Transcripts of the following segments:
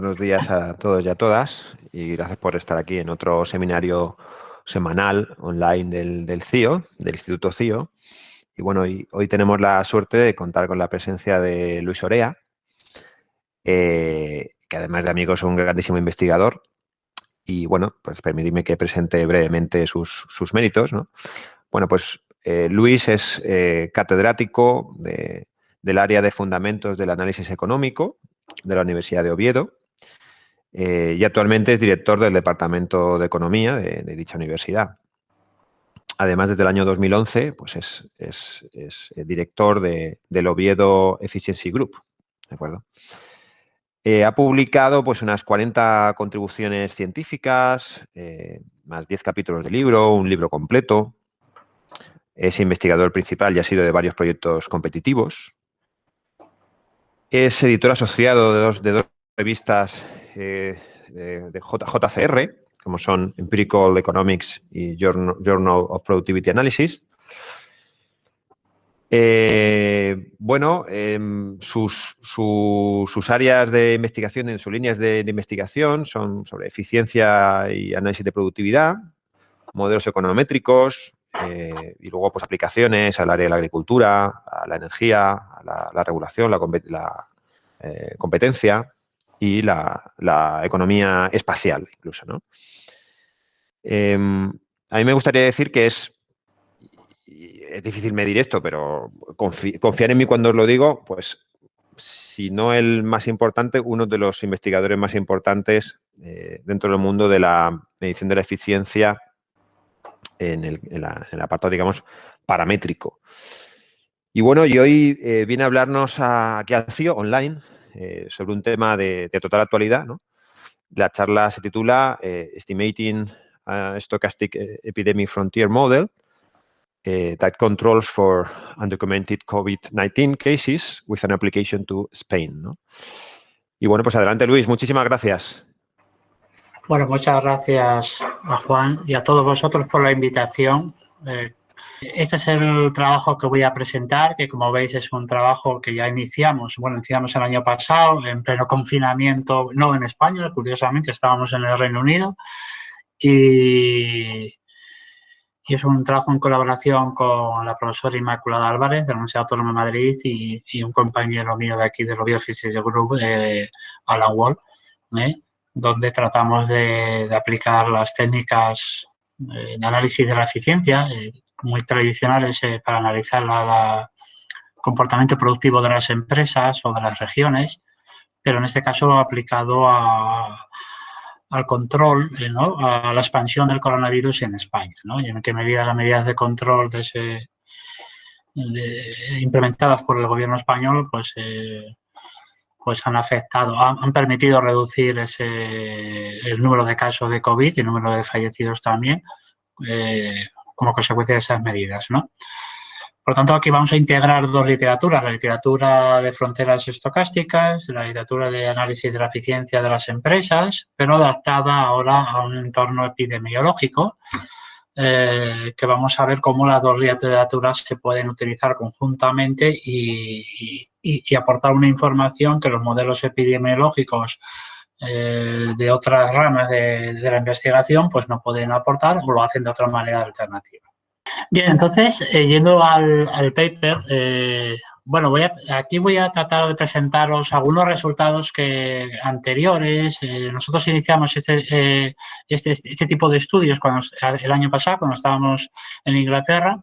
buenos días a todos y a todas y gracias por estar aquí en otro seminario semanal online del, del CIO, del Instituto CIO. Y bueno, hoy, hoy, tenemos la suerte de contar con la presencia de Luis Orea, eh, que además de amigo es un grandísimo investigador. Y bueno, pues permitidme que presente brevemente sus, sus méritos. ¿no? Bueno, pues eh, Luis es eh, catedrático de, del área de fundamentos del análisis económico de la Universidad de Oviedo eh, y actualmente es director del Departamento de Economía de, dicha universidad. Además, desde el año 2011, pues es, es, es director de, del Oviedo Efficiency Group, ¿de acuerdo? Eh, ha publicado pues unas 40 contribuciones científicas, eh, más 10 capítulos de libro, un libro completo. Es investigador principal y ha sido de varios proyectos competitivos. Es editor asociado de dos, de dos revistas eh, de, de JCR, como son Empirical Economics y Journal, of Productivity Analysis. Eh, bueno, eh, sus, su, sus, áreas de investigación, en sus líneas de, investigación son sobre eficiencia y análisis de productividad, modelos econométricos eh, y luego pues aplicaciones al área de la agricultura, a la energía, a la, la regulación, la, competencia y la, economía espacial incluso, ¿no? Em, a mí me gustaría decir que es es difícil medir esto, pero confi confiar en mí cuando os lo digo, pues si no el más importante, uno de los investigadores más importantes eh, dentro del mundo de la medición de la eficiencia en el, la, apartado, digamos, paramétrico. Y bueno, y hoy eh, viene a hablarnos a, aquí al CIO online eh, sobre un tema de, total actualidad. ¿no? La charla se titula eh, Estimating a Stochastic Epidemic Frontier Model that controls for undocumented COVID-19 cases with an application to Spain. ¿no? Y bueno, pues adelante Luis, muchísimas gracias. Bueno, muchas gracias a Juan y a todos vosotros por la invitación. Eh, este es el trabajo que voy a presentar, que como veis es un trabajo que ya iniciamos, bueno, iniciamos el año pasado en pleno confinamiento, no en España, curiosamente estábamos en el Reino Unido, y, es un trabajo en colaboración con la profesora Inmaculada Álvarez de la Universidad Autónoma de Madrid y, un compañero mío de aquí del Biophysics Group, eh, Alan Wall, ¿eh? donde tratamos de, de, aplicar las técnicas eh, de análisis de la eficiencia, eh, muy tradicionales eh, para analizar el comportamiento productivo de las empresas o de las regiones, pero en este caso aplicado a al control, eh, a la expansión del coronavirus en España, y en qué medida las medidas de control de ese, implementadas por el gobierno español pues, eh, pues han afectado, han, permitido reducir ese, el número de casos de COVID y el número de fallecidos también como consecuencia de esas medidas. ¿no? Por tanto, aquí vamos a integrar dos literaturas, la literatura de fronteras estocásticas, la literatura de análisis de la eficiencia de las empresas, pero adaptada ahora a un entorno epidemiológico, eh, que vamos a ver cómo las dos literaturas se pueden utilizar conjuntamente y aportar una información que los modelos epidemiológicos eh, de otras ramas de, de la investigación pues no pueden aportar o lo hacen de otra manera alternativa. Bien, entonces, eh, yendo al, al paper, eh, bueno, voy a, aquí voy a tratar de presentaros algunos resultados que anteriores. Eh, nosotros iniciamos este, eh, este, este, tipo de estudios cuando, el año pasado, cuando estábamos en Inglaterra,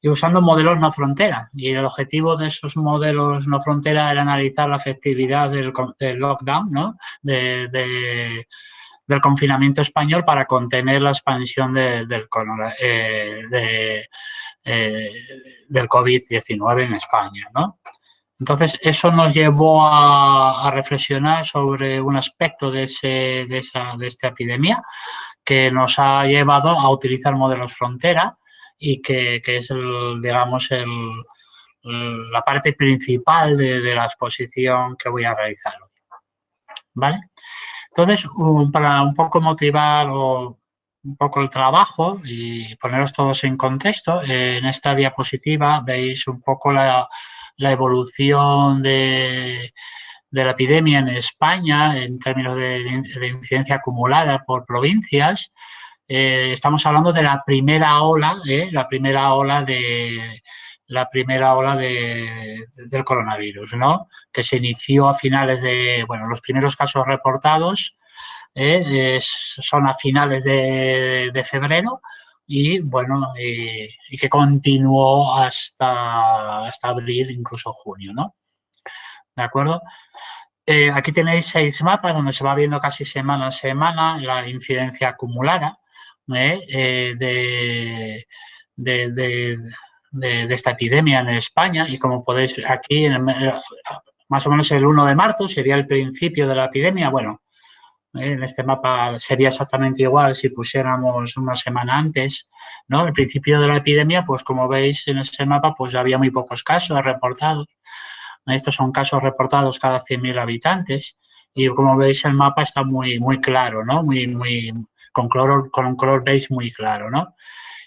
y usando modelos no frontera. Y el objetivo de esos modelos no frontera era analizar la efectividad del, del lockdown, ¿no? de, de del confinamiento español para contener la expansión de, del, eh, eh, del COVID-19 en España. ¿no? Entonces, eso nos llevó a, a, reflexionar sobre un aspecto de, ese, de, esa, de esta epidemia que nos ha llevado a utilizar modelos frontera y que, que es, el, digamos, el, la parte principal de, de la exposición que voy a realizar hoy. ¿Vale? Entonces, para un poco motivar o un poco el trabajo y poneros todos en contexto, en esta diapositiva veis un poco la, la evolución de, de la epidemia en España en términos de, incidencia acumulada por provincias, eh, estamos hablando de la primera ola, ¿eh? la primera ola de la primera ola de, del coronavirus, ¿no? Que se inició a finales de, bueno, los primeros casos reportados ¿eh? son a finales de, febrero y, bueno, y que continuó hasta, hasta abril, incluso junio, ¿no? ¿De acuerdo? Aquí tenéis seis mapas donde se va viendo casi semana a semana la incidencia acumulada ¿eh? Eh, de, de, esta epidemia en España y como podéis aquí, más o menos el 1 de marzo sería el principio de la epidemia. Bueno, en este mapa sería exactamente igual si pusiéramos una semana antes, ¿no? El principio de la epidemia, pues como veis en ese mapa, pues había muy pocos casos reportados. Estos son casos reportados cada 100.000 habitantes y como veis el mapa está muy, muy claro, ¿no? Muy, muy, con, color, con un color beige muy claro, ¿no?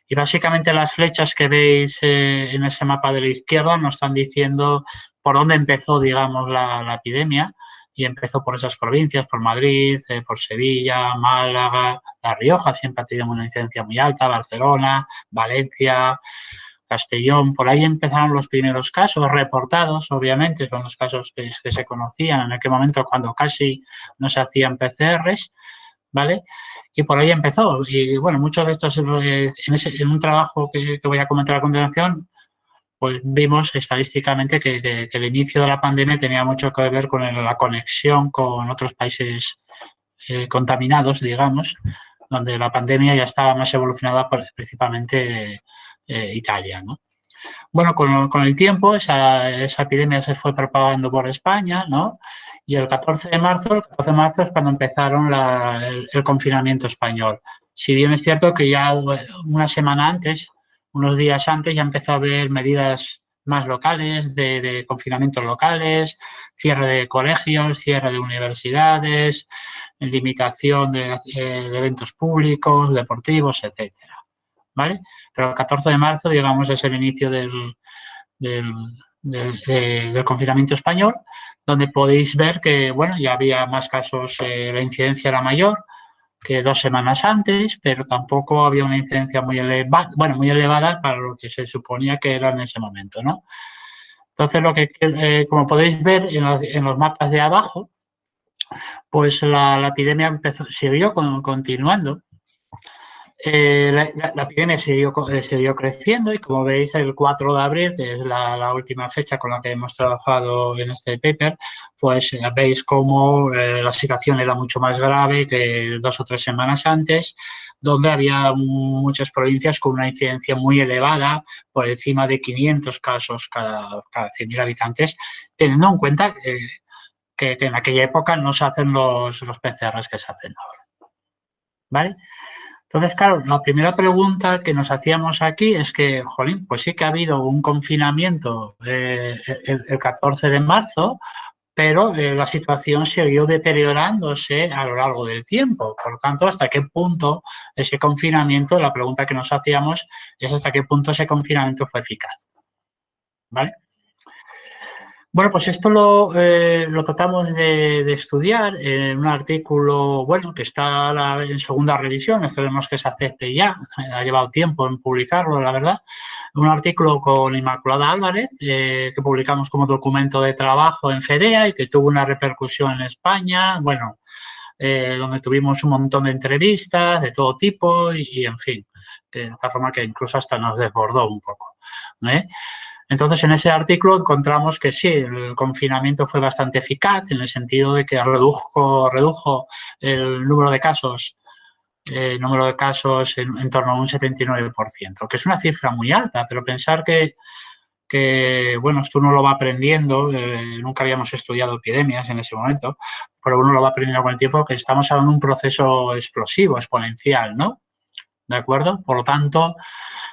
Y básicamente las flechas que veis eh, en ese mapa de la izquierda nos están diciendo por dónde empezó, digamos, la, epidemia. Y empezó por esas provincias, por Madrid, eh, por Sevilla, Málaga, La Rioja siempre ha tenido una incidencia muy alta, Barcelona, Valencia, Castellón, por ahí empezaron los primeros casos reportados, obviamente, son los casos que, se conocían en aquel momento cuando casi no se hacían PCRs, ¿vale? Y por ahí empezó. Y bueno, muchos de estos, eh, en, un trabajo que, voy a comentar a continuación, pues vimos estadísticamente que, el inicio de la pandemia tenía mucho que ver con la conexión con otros países eh, contaminados, digamos, donde la pandemia ya estaba más evolucionada principalmente eh, Italia. ¿no? Bueno, con, el tiempo esa, epidemia se fue propagando por España, ¿no? Y el 14 de marzo, el 14 de marzo es cuando empezaron el, confinamiento español. Si bien es cierto que ya una semana antes, unos días antes, ya empezó a haber medidas más locales, de, confinamiento locales, cierre de colegios, cierre de universidades, limitación de, eh, eventos públicos, deportivos, etcétera. ¿vale? Pero el 14 de marzo, digamos, es el inicio del, del, confinamiento español, donde podéis ver que, bueno, ya había más casos, eh, la incidencia era mayor que dos semanas antes, pero tampoco había una incidencia muy elevada, bueno, muy elevada para lo que se suponía que era en ese momento, ¿no? Entonces, lo que, eh, como podéis ver en los, en los, mapas de abajo, pues la, la epidemia empezó, siguió continuando eh, la, epidemia siguió, eh, siguió, creciendo y como veis el 4 de abril, que es la, última fecha con la que hemos trabajado en este paper, pues eh, veis cómo la situación era mucho más grave que dos o tres semanas antes, donde había muchas provincias con una incidencia muy elevada, por encima de 500 casos cada, cada 100.000 habitantes, teniendo en cuenta que, en aquella época no se hacen los, los PCRs que se hacen ahora. ¿Vale? Entonces, claro, la primera pregunta que nos hacíamos aquí es que, jolín, pues sí que ha habido un confinamiento eh, el, 14 de marzo, pero eh, la situación siguió deteriorándose a lo largo del tiempo. Por tanto, ¿hasta qué punto ese confinamiento, la pregunta que nos hacíamos es hasta qué punto ese confinamiento fue eficaz? ¿Vale? Bueno, pues esto lo, eh, tratamos de, estudiar en un artículo, bueno, que está en segunda revisión, esperemos que se acepte ya, ha llevado tiempo en publicarlo, la verdad. Un artículo con Inmaculada Álvarez, eh, que publicamos como documento de trabajo en FEDEA y que tuvo una repercusión en España, bueno, eh, donde tuvimos un montón de entrevistas de todo tipo y, en fin, de esta forma que incluso hasta nos desbordó un poco. Entonces, en ese artículo encontramos que sí, el confinamiento fue bastante eficaz en el sentido de que redujo, redujo el número de casos el número de casos en, torno a un 79%, que es una cifra muy alta, pero pensar que, que bueno, esto uno lo va aprendiendo, eh, nunca habíamos estudiado epidemias en ese momento, pero uno lo va aprendiendo con el tiempo que estamos hablando de un proceso explosivo, exponencial, ¿no? ¿De acuerdo? Por lo tanto,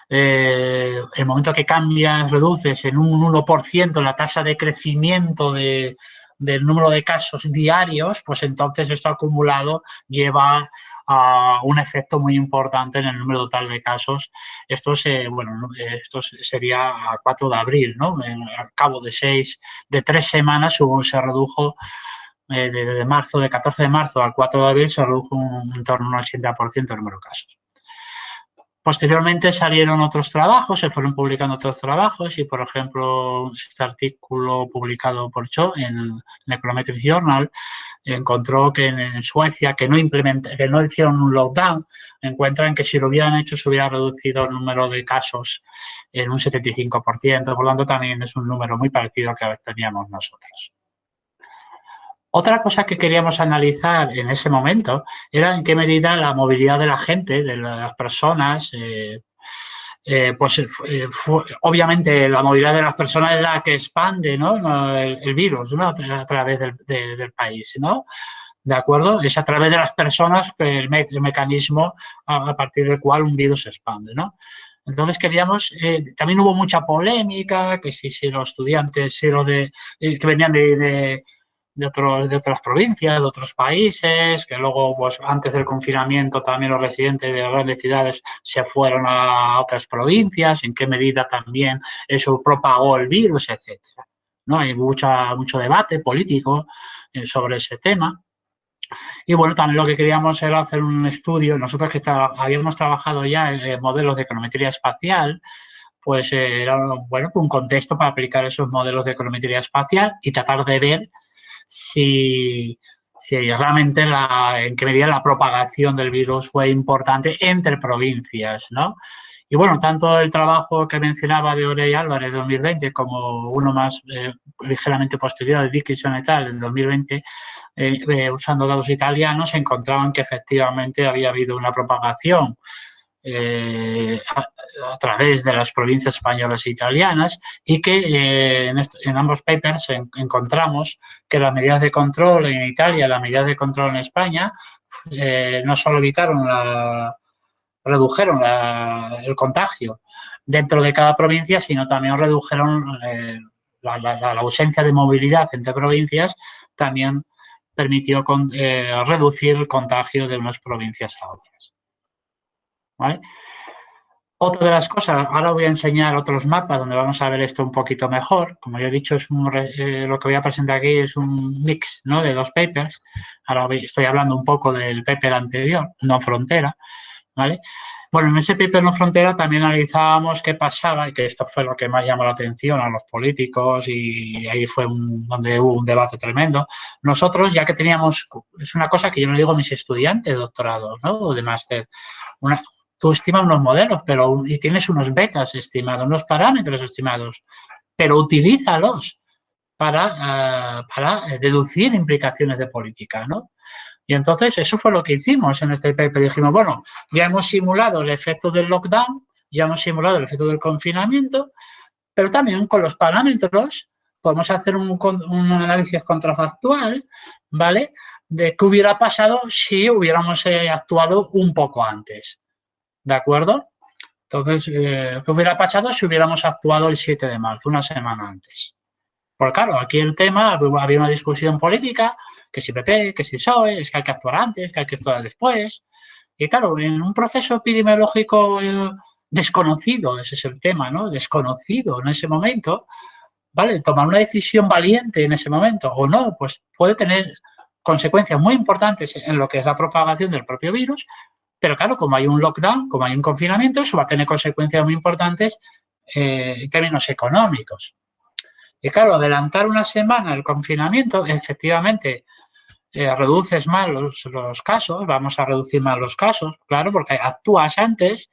eh, el momento que cambias, reduces en un 1% la tasa de crecimiento de, del número de casos diarios, pues entonces esto acumulado lleva a un efecto muy importante en el número total de casos. Esto, se, bueno, esto sería a 4 de abril, ¿no? Al cabo de seis, de tres semanas se redujo eh, de, marzo, de 14 de marzo al 4 de abril, se redujo un, en torno a un 80% el número de casos. Posteriormente salieron otros trabajos, se fueron publicando otros trabajos y, por ejemplo, este artículo publicado por Cho en el Econometric Journal encontró que en, Suecia, que no, que no hicieron un lockdown, encuentran que si lo hubieran hecho se hubiera reducido el número de casos en un 75%, por lo tanto también es un número muy parecido al que teníamos nosotros. Otra cosa que queríamos analizar en ese momento era en qué medida la movilidad de la gente, de las personas, eh, eh, pues eh, obviamente la movilidad de las personas es la que expande el, virus a través del, país, ¿no? ¿De acuerdo? Es a través de las personas el, mecanismo a, partir del cual un virus se expande, ¿no? Entonces queríamos, también hubo mucha polémica, que si, si los estudiantes si los de, que venían de de, de otras provincias, de otros países, que luego, pues antes del confinamiento también los residentes de las grandes ciudades se fueron a otras provincias, en qué medida también eso propagó el virus, etcétera. ¿No? Hay mucha, mucho debate político eh, sobre ese tema. Y bueno, también lo que queríamos era hacer un estudio, nosotros que habíamos trabajado ya en, modelos de econometría espacial, pues eh, era bueno, un contexto para aplicar esos modelos de econometría espacial y tratar de ver si, realmente la, en qué medida la propagación del virus fue importante entre provincias, ¿no? Y bueno, tanto el trabajo que mencionaba de Orey Álvarez de 2020 como uno más eh, ligeramente posterior de Dickinson et al. en 2020, eh, eh, usando datos italianos, encontraban que efectivamente había habido una propagación eh, a, través de las provincias españolas e italianas y que eh, en, ambos papers encontramos que las medidas de control en Italia y las medidas de control en España eh, no solo evitaron redujeron el contagio dentro de cada provincia, sino también redujeron la, ausencia de movilidad entre provincias, también permitió reducir el contagio de unas provincias a otras. Otra de las cosas, ahora voy a enseñar otros mapas donde vamos a ver esto un poquito mejor. Como ya he dicho, es eh, lo que voy a presentar aquí es un mix ¿no? de dos papers. Ahora estoy hablando un poco del paper anterior, no frontera. ¿vale? Bueno, en ese paper no frontera también analizábamos qué pasaba y que esto fue lo que más llamó la atención a los políticos y ahí fue donde hubo un debate tremendo. Nosotros, ya que teníamos, es una cosa que yo le digo a mis estudiantes de doctorado ¿no? o de máster, una, tú estimas unos modelos pero y tienes unos betas estimados, unos parámetros estimados, pero utilízalos para, ah, para deducir implicaciones de política, ¿no? Y entonces eso fue lo que hicimos en este paper. Dijimos, bueno, ya hemos simulado el efecto del lockdown, ya hemos simulado el efecto del confinamiento, pero también con los parámetros podemos hacer un, un análisis contrafactual, ¿vale? De qué hubiera pasado si hubiéramos eh, actuado un poco antes. ¿De acuerdo? Entonces, eh, ¿qué hubiera pasado si hubiéramos actuado el 7 de marzo, una semana antes? Porque claro, aquí el tema, había una discusión política, que si PP, que si PSOE, es que hay que actuar antes, que hay que actuar después. Y claro, en un proceso epidemiológico eh, desconocido, ese es el tema, ¿no? Desconocido en ese momento, ¿vale? Tomar una decisión valiente en ese momento o no, pues puede tener consecuencias muy importantes en lo que es la propagación del propio virus, pero claro, como hay un lockdown, como hay un confinamiento, eso va a tener consecuencias muy importantes eh, en términos económicos. Y claro, adelantar una semana el confinamiento, efectivamente, eh, reduces más los, los, casos, vamos a reducir más los casos, claro, porque actúas antes,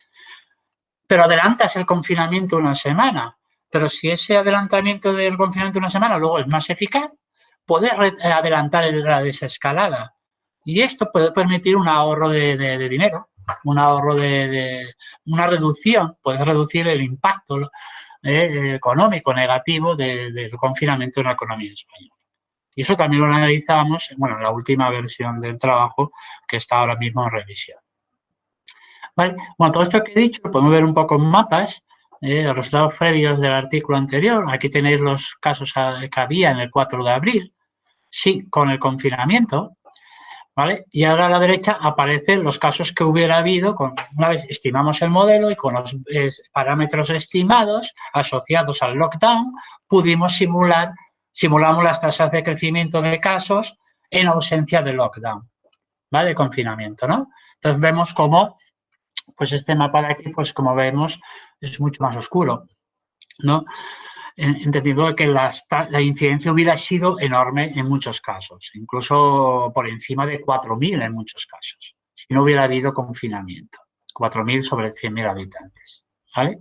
pero adelantas el confinamiento una semana. Pero si ese adelantamiento del confinamiento una semana luego es más eficaz, puedes adelantar la desescalada. Y esto puede permitir un ahorro de, dinero, un ahorro de, una reducción, puede reducir el impacto eh, económico negativo del confinamiento en la economía española. Y eso también lo analizamos bueno, en la última versión del trabajo que está ahora mismo en revisión. Bueno, todo esto que he dicho podemos ver un poco en mapas, eh, los resultados previos del artículo anterior. Aquí tenéis los casos que había en el 4 de abril, sí, con el confinamiento, Y ahora a la derecha aparecen los casos que hubiera habido, con, una vez estimamos el modelo y con los eh, parámetros estimados asociados al lockdown, pudimos simular, simulamos las tasas de crecimiento de casos en ausencia de lockdown, ¿vale? De confinamiento, ¿no? Entonces vemos cómo, pues este mapa de aquí, pues como vemos, es mucho más oscuro, ¿no? Entendiendo que la, la, incidencia hubiera sido enorme en muchos casos, incluso por encima de 4.000 en muchos casos, si no hubiera habido confinamiento. 4.000 sobre 100.000 habitantes, ¿vale?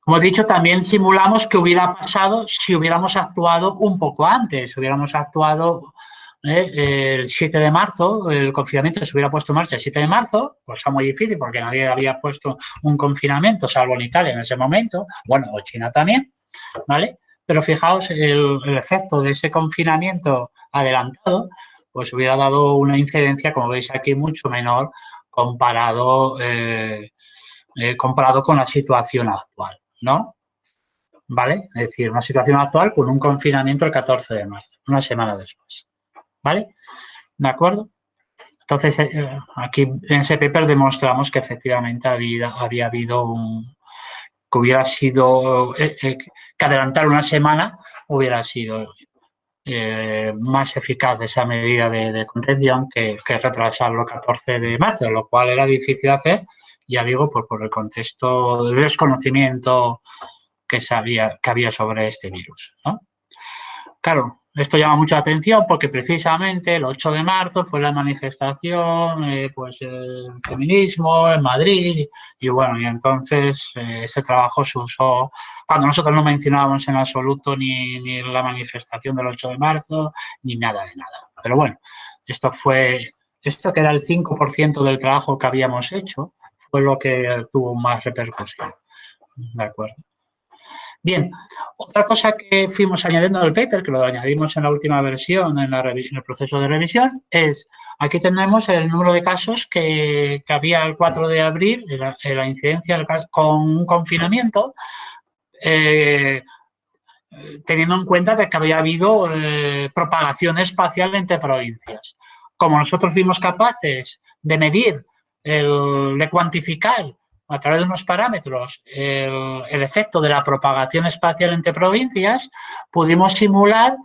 Como he dicho, también simulamos que hubiera pasado si hubiéramos actuado un poco antes, hubiéramos actuado ¿eh? el 7 de marzo, el confinamiento se hubiera puesto en marcha el 7 de marzo, cosa muy difícil porque nadie había puesto un confinamiento, salvo en Italia en ese momento, bueno, o China también, ¿vale? Pero fijaos, el, efecto de ese confinamiento adelantado, pues hubiera dado una incidencia, como veis aquí, mucho menor comparado, eh, eh, comparado con la situación actual, ¿no? ¿Vale? Es decir, una situación actual con un confinamiento el 14 de marzo, una semana después. ¿Vale? ¿De acuerdo? Entonces, eh, aquí en ese paper demostramos que efectivamente había, había habido un, que hubiera sido, eh, eh, que adelantar una semana hubiera sido más eficaz esa medida de, contención que, retrasarlo el 14 de marzo, lo cual era difícil hacer, ya digo, por, por el contexto del desconocimiento que, sabía, que había sobre este virus. Claro, esto llama mucha atención porque precisamente el 8 de marzo fue la manifestación, eh, pues el feminismo en Madrid y bueno, y entonces eh, ese trabajo se usó cuando nosotros no mencionábamos en absoluto ni, ni la manifestación del 8 de marzo ni nada de nada. Pero bueno, esto fue, esto que era el 5% del trabajo que habíamos hecho, fue lo que tuvo más repercusión. ¿De acuerdo? Bien, otra cosa que fuimos añadiendo al paper, que lo añadimos en la última versión, en, el proceso de revisión, es, aquí tenemos el número de casos que, había el 4 de abril, en la, incidencia con un confinamiento, eh, teniendo en cuenta de que había habido eh, propagación espacial entre provincias. Como nosotros fuimos capaces de medir, de cuantificar a través de unos parámetros el, efecto de la propagación espacial entre provincias, pudimos simular,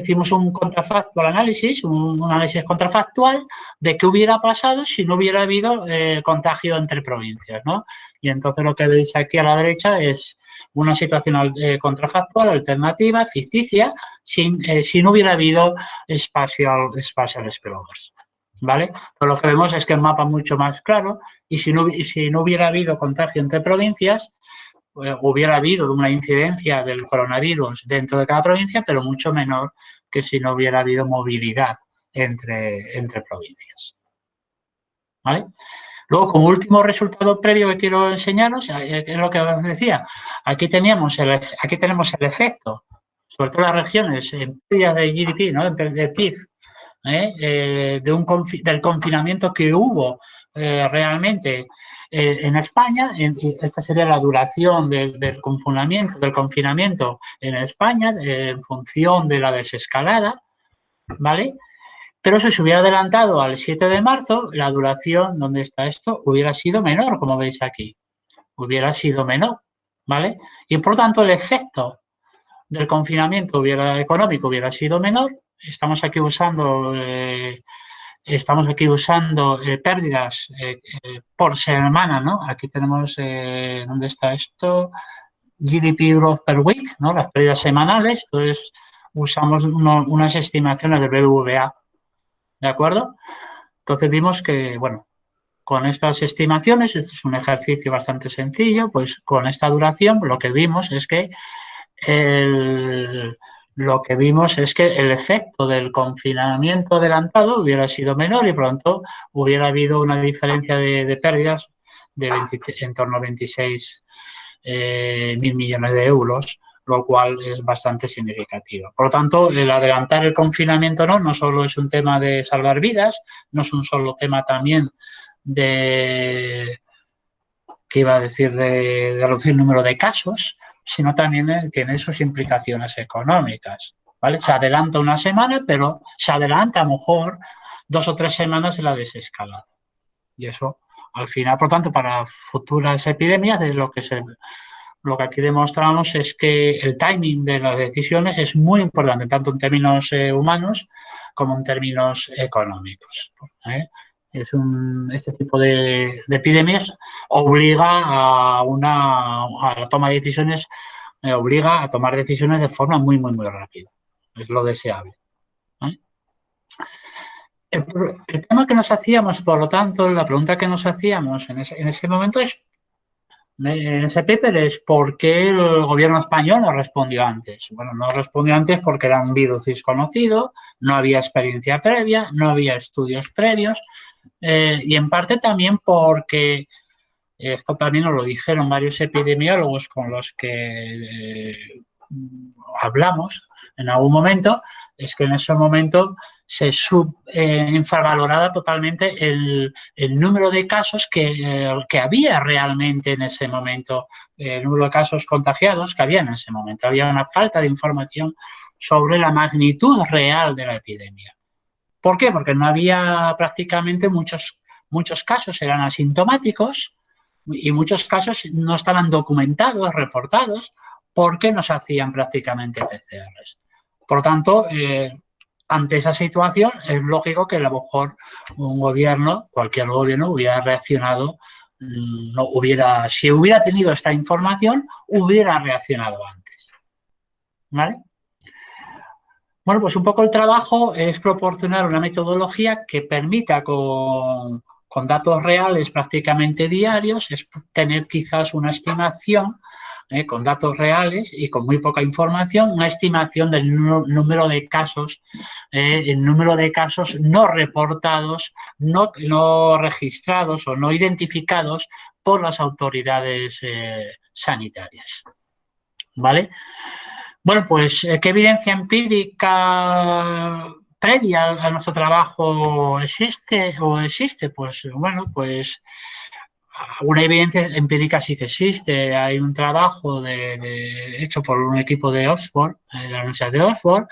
hicimos un contrafactual análisis, un, análisis contrafactual de qué hubiera pasado si no hubiera habido eh, contagio entre provincias. ¿no? Y entonces lo que veis aquí a la derecha es una situación eh, contrafactual, alternativa, ficticia, sin, eh, si no hubiera habido espacial, espacial spillovers. ¿Vale? Lo que vemos es que el mapa es mucho más claro y si no, hubiera habido contagio entre provincias, eh, hubiera habido una incidencia del coronavirus dentro de cada provincia, pero mucho menor que si no hubiera habido movilidad entre, provincias. ¿Vale? Luego, como último resultado previo que quiero enseñaros, eh, es lo que os decía, aquí, teníamos aquí tenemos el efecto, sobre todo las regiones en de GDP, ¿no? de PIB, ¿eh? Eh, de un del confinamiento que hubo eh, realmente en España. esta sería la duración del, confinamiento, del confinamiento en España en función de la desescalada, ¿vale? Pero si se hubiera adelantado al 7 de marzo, la duración, donde está esto, hubiera sido menor, como veis aquí. Hubiera sido menor, ¿vale? Y por tanto el efecto del confinamiento hubiera, económico hubiera sido menor estamos aquí usando, eh, estamos aquí usando eh, pérdidas eh, por semana, ¿no? Aquí tenemos, ¿dónde está esto? GDP growth per week, ¿no? Las pérdidas semanales, entonces usamos unas estimaciones del BBVA, ¿de acuerdo? Entonces vimos que, bueno, con estas estimaciones, es un ejercicio bastante sencillo, pues con esta duración lo que vimos es que el, lo que vimos es que el efecto del confinamiento adelantado hubiera sido menor y pronto hubiera habido una diferencia de, pérdidas de en torno a 26 eh, mil millones de euros, lo cual es bastante significativo. Por lo tanto, el adelantar el confinamiento no, no solo es un tema de salvar vidas, no es un solo tema también de, ¿qué iba a decir?, de reducir el número de casos, sino también tiene sus implicaciones económicas. ¿vale? Se adelanta una semana, pero se adelanta a lo mejor dos o tres semanas en la desescalada. Y eso, al final, por tanto, para futuras epidemias, de lo que se lo que aquí demostramos es que el timing de las decisiones es muy importante, tanto en términos eh, humanos como en términos económicos. ¿eh? Es un, este tipo de, epidemias obliga a, una, a la toma de decisiones, eh, obliga a tomar decisiones de forma muy, muy, muy rápida. Es lo deseable. El, tema que nos hacíamos, por lo tanto, la pregunta que nos hacíamos en ese, en ese momento es en ese paper es por qué el gobierno español no respondió antes. Bueno, no respondió antes porque era un virus desconocido, no había experiencia previa, no había estudios previos eh, y en parte también porque esto también nos lo dijeron varios epidemiólogos con los que eh, hablamos en algún momento, es que en ese momento se sub, eh, infravaloraba totalmente el, número de casos que, que, había realmente en ese momento, el número de casos contagiados que había en ese momento. Había una falta de información sobre la magnitud real de la epidemia. ¿Por qué? Porque no había prácticamente muchos, muchos casos, eran asintomáticos y muchos casos no estaban documentados, reportados, porque no se hacían prácticamente PCRs. Por tanto, eh, ante esa situación es lógico que a lo mejor un gobierno, cualquier gobierno, hubiera reaccionado, mm, no hubiera, si hubiera tenido esta información, hubiera reaccionado antes. ¿Vale? Bueno, pues un poco el trabajo es proporcionar una metodología que permita con, datos reales prácticamente diarios, es tener quizás una estimación ¿eh? con datos reales y con muy poca información, una estimación del número de casos, eh, el número de casos no reportados, no, no, registrados o no identificados por las autoridades eh, sanitarias. ¿Vale? Bueno, pues, ¿qué evidencia empírica previa a nuestro trabajo existe o existe? Pues, bueno, pues una evidencia empírica sí que existe. Hay un trabajo hecho por un equipo de Oxford, de eh, la Universidad de Oxford,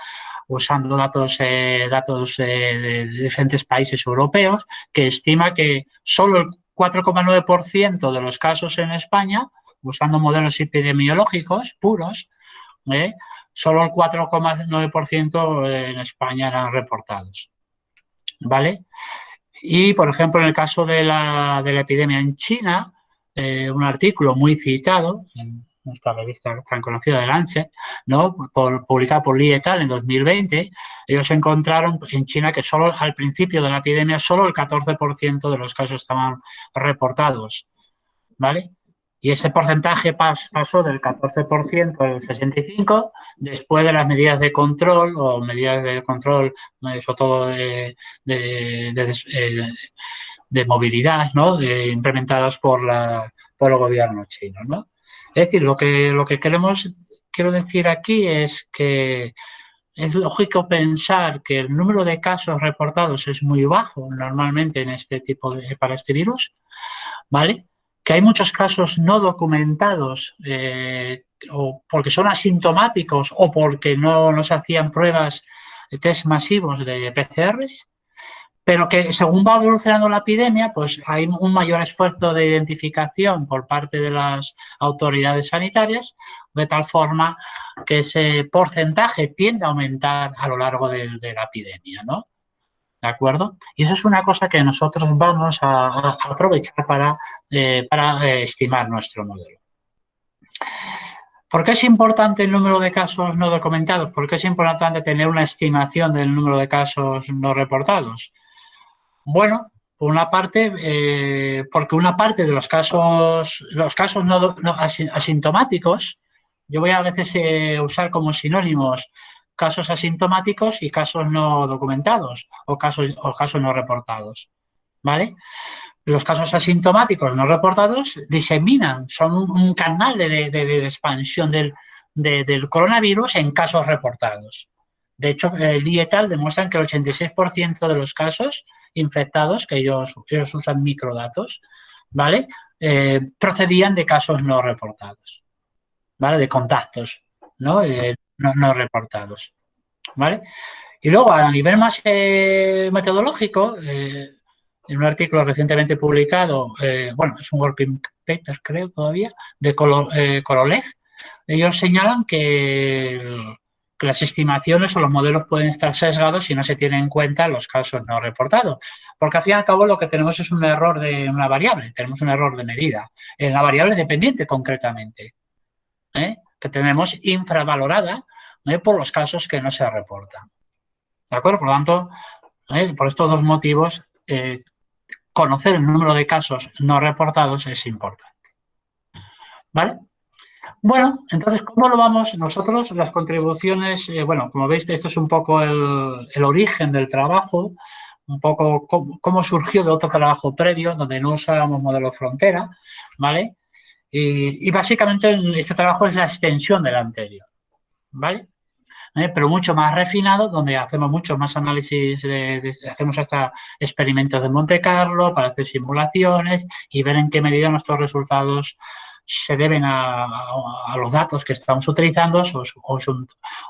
usando datos, eh, datos eh, de, diferentes países europeos, que estima que solo el 4,9% de los casos en España, usando modelos epidemiológicos puros, solo el 4,9% en España eran reportados. ¿Vale? Y, por ejemplo, en el caso de la, de la epidemia en China, eh, un artículo muy citado en nuestra revista tan conocida de Lancet, ¿no? publicado por Lee et al. en 2020, ellos encontraron en China que solo al principio de la epidemia solo el 14% de los casos estaban reportados, ¿vale? Y ese porcentaje pasó del 14% al 65% después de las medidas de control o medidas de control, sobre todo de, eh, de, movilidad, ¿no? De, implementadas por, la, por el gobierno chino, ¿no? Es decir, lo que, lo que queremos, quiero decir aquí es que es lógico pensar que el número de casos reportados es muy bajo normalmente en este tipo de, para este virus, ¿vale? Que hay muchos casos no documentados eh, o porque son asintomáticos o porque no, se hacían pruebas test masivos de PCRs, pero que según va evolucionando la epidemia, pues hay un mayor esfuerzo de identificación por parte de las autoridades sanitarias, de tal forma que ese porcentaje tiende a aumentar a lo largo de, de la epidemia, ¿no? ¿De acuerdo? Y eso es una cosa que nosotros vamos a, aprovechar para, eh, para eh, estimar nuestro modelo. ¿Por qué es importante el número de casos no documentados? ¿Por qué es importante tener una estimación del número de casos no reportados? Bueno, por una parte, eh, porque una parte de los casos, los casos no, asintomáticos, yo voy a veces usar como sinónimos casos asintomáticos y casos no documentados o casos, o casos no reportados. ¿Vale? Los casos asintomáticos no reportados diseminan, son un, canal de, expansión del, del, coronavirus en casos reportados. De hecho, el IETAL demuestran que el 86% de los casos infectados, que ellos, ellos usan microdatos, ¿vale? Eh, procedían de casos no reportados, ¿vale? De contactos, ¿no? Eh, no, reportados. ¿Vale? Y luego, a nivel más eh, metodológico, eh, en un artículo recientemente publicado, eh, bueno, es un working paper, creo, todavía, de Korolev, ellos señalan que, las estimaciones o los modelos pueden estar sesgados si no se tienen en cuenta los casos no reportados. Porque al fin y al cabo lo que tenemos es un error de una variable, tenemos un error de medida, en la variable dependiente concretamente, que tenemos infravalorada por los casos que no se reportan. ¿De acuerdo? Por lo tanto, ¿eh? por estos dos motivos, eh, conocer el número de casos no reportados es importante. ¿Vale? Bueno, entonces, ¿cómo lo vamos nosotros? Las contribuciones, eh, bueno, como veis, esto es un poco el, origen del trabajo, un poco cómo, surgió de otro trabajo previo, donde no usábamos modelo frontera, ¿vale? Y, básicamente este trabajo es la extensión del anterior, ¿vale? ¿eh? pero mucho más refinado, donde hacemos mucho más análisis, hacemos hasta experimentos de Monte Carlo para hacer simulaciones y ver en qué medida nuestros resultados se deben a, los datos que estamos utilizando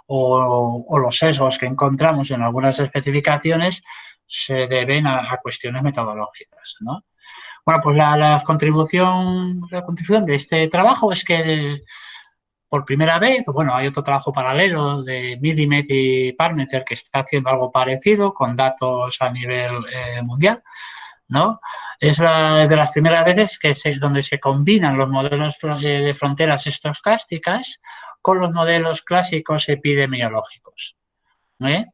o, los sesgos que encontramos en algunas especificaciones se deben a, cuestiones metodológicas. Bueno, pues la, contribución, la contribución de este trabajo es que por primera vez, bueno, hay otro trabajo paralelo de Millimet y Parameter que está haciendo algo parecido con datos a nivel eh, mundial, ¿no? Es la, de las primeras veces que se, donde se combinan los modelos eh, de fronteras estocásticas con los modelos clásicos epidemiológicos, ¿eh?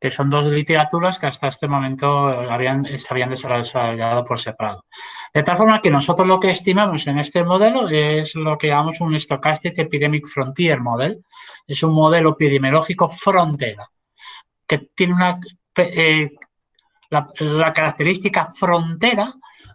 Que son dos literaturas que hasta este momento habían, se habían desarrollado por separado. De tal forma que nosotros lo que estimamos en este modelo es lo que llamamos un Stochastic Epidemic Frontier Model. Es un modelo epidemiológico frontera, que tiene una... Eh, la, característica frontera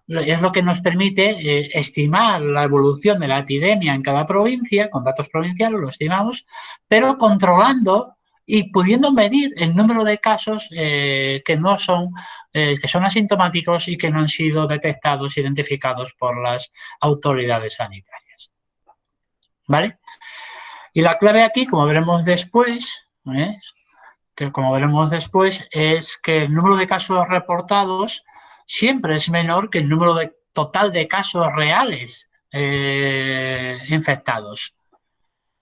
es lo que nos permite eh, estimar la evolución de la epidemia en cada provincia, con datos provinciales lo estimamos, pero controlando y pudiendo medir el número de casos eh, que no son, eh, que son asintomáticos y que no han sido detectados, identificados por las autoridades sanitarias. ¿Vale? Y la clave aquí, como veremos después, ¿eh? que como veremos después, es que el número de casos reportados siempre es menor que el número de, total de casos reales infectados.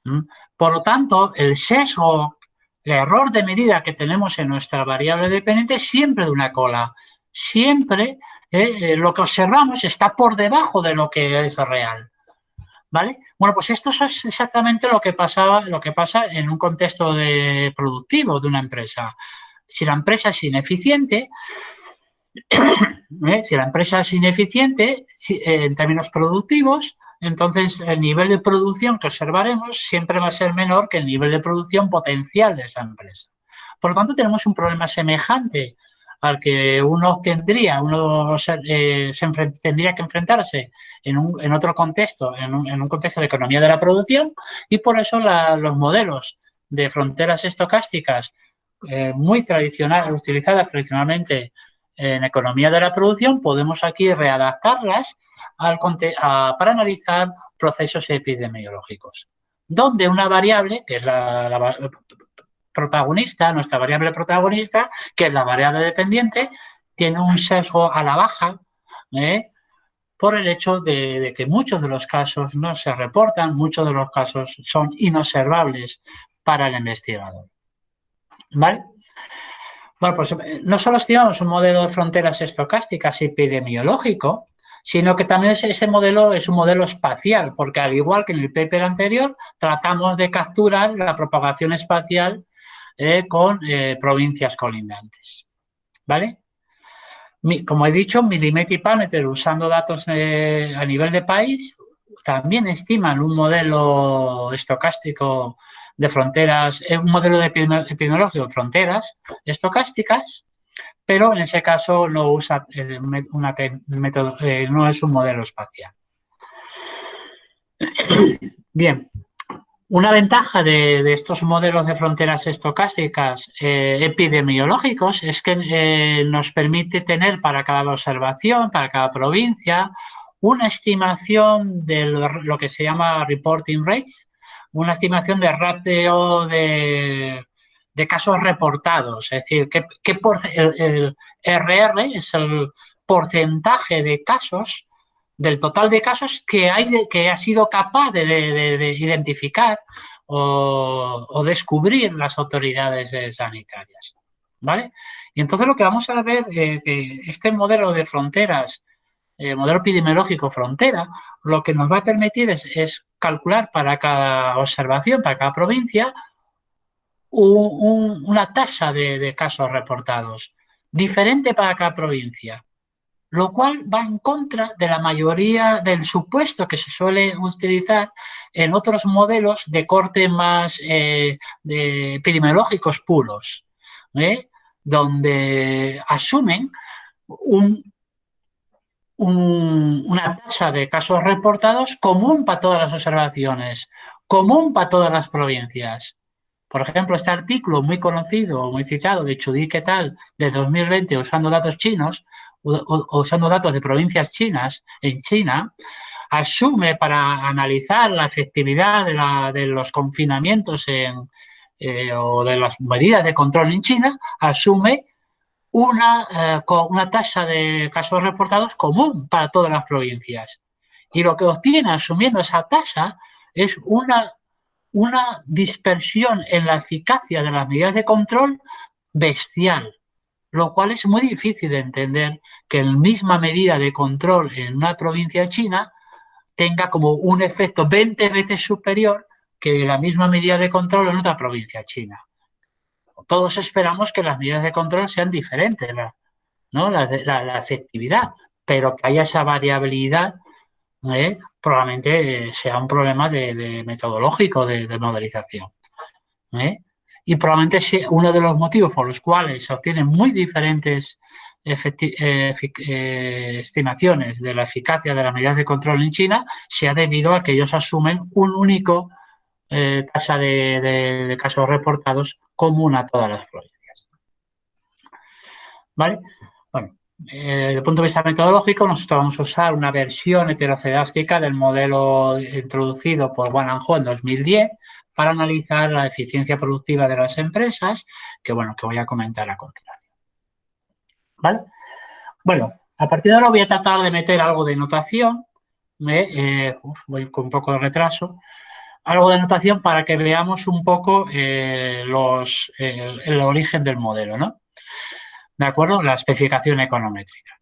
¿Mm? Por lo tanto, el sesgo el error de medida que tenemos en nuestra variable dependiente es siempre de una cola. Siempre eh, eh, lo que observamos está por debajo de lo que es real. ¿Vale? Bueno, pues esto es exactamente lo que, pasaba, lo que pasa en un contexto de productivo de una empresa. Si la empresa es ineficiente, ¿eh? si la empresa es ineficiente en términos productivos, entonces el nivel de producción que observaremos siempre va a ser menor que el nivel de producción potencial de esa empresa. Por lo tanto, tenemos un problema semejante al que uno tendría, uno eh, se tendría que enfrentarse en, un, en otro contexto, en un, contexto de economía de la producción, y por eso los modelos de fronteras estocásticas eh, muy tradicionales, utilizadas tradicionalmente en economía de la producción, podemos aquí readaptarlas para analizar procesos epidemiológicos, donde una variable, que es la, protagonista, nuestra variable protagonista, que es la variable dependiente, tiene un sesgo a la baja ¿eh? por el hecho de, que muchos de los casos no se reportan, muchos de los casos son inobservables para el investigador. ¿Vale? Bueno, pues eh, no solo estimamos un modelo de fronteras estocásticas epidemiológico, sino que también ese modelo es un modelo espacial, porque al igual que en el paper anterior, tratamos de capturar la propagación espacial eh, con eh, provincias colindantes. ¿Vale? como he dicho, Millimeter y Parameter, usando datos eh, a nivel de país, también estiman un modelo estocástico de fronteras, un modelo de epidemiológico de fronteras estocásticas pero en ese caso no usa eh, una método, eh, no es un modelo espacial. Bien, una ventaja de, estos modelos de fronteras estocásticas eh, epidemiológicos es que nos permite tener para cada observación, para cada provincia, una estimación de lo, que se llama reporting rates, una estimación de ratio de, de casos reportados, es decir, que, el, RR es el porcentaje de casos, del total de casos que, hay que ha sido capaz de, identificar o, descubrir las autoridades sanitarias. ¿Vale? Y entonces lo que vamos a ver eh, que este modelo de fronteras, el modelo epidemiológico frontera, lo que nos va a permitir es calcular para cada observación, para cada provincia, una tasa de, casos reportados diferente para cada provincia, lo cual va en contra de la mayoría del supuesto que se suele utilizar en otros modelos de corte más eh, epidemiológicos puros, ¿eh? donde asumen una tasa de casos reportados común para todas las observaciones, común para todas las provincias. Por ejemplo, este artículo muy conocido, muy citado de Chudí ¿qué tal? de 2020 usando datos chinos, usando datos de provincias chinas en China, asume para analizar la efectividad de, los confinamientos en, eh, o de las medidas de control en China, asume una, eh, una tasa de casos reportados común para todas las provincias. Y lo que obtiene asumiendo esa tasa es una una dispersión en la eficacia de las medidas de control bestial, lo cual es muy difícil de entender que la misma medida de control en una provincia china tenga como un efecto 20 veces superior que la misma medida de control en otra provincia china. Todos esperamos que las medidas de control sean diferentes, ¿no? la, la efectividad, pero que haya esa variabilidad ¿eh? Probablemente eh, sea un problema de, metodológico de, modelización. ¿eh? Y probablemente sea uno de los motivos por los cuales se obtienen muy diferentes estimaciones de la eficacia de las medidas de control en China sea debido a que ellos asumen un único tasa de, casos reportados común a todas las provincias. ¿Vale? Eh, desde el punto de vista metodológico, nosotros vamos a usar una versión heterocedástica del modelo introducido por Wang Ho en 2010 para analizar la eficiencia productiva de las empresas, que bueno, que voy a comentar a continuación. ¿Vale? Bueno, a partir de ahora voy a tratar de meter algo de notación, eh, voy con un poco de retraso, algo de notación para que veamos un poco eh, los, el origen del modelo, ¿no? ¿De acuerdo? La especificación econométrica.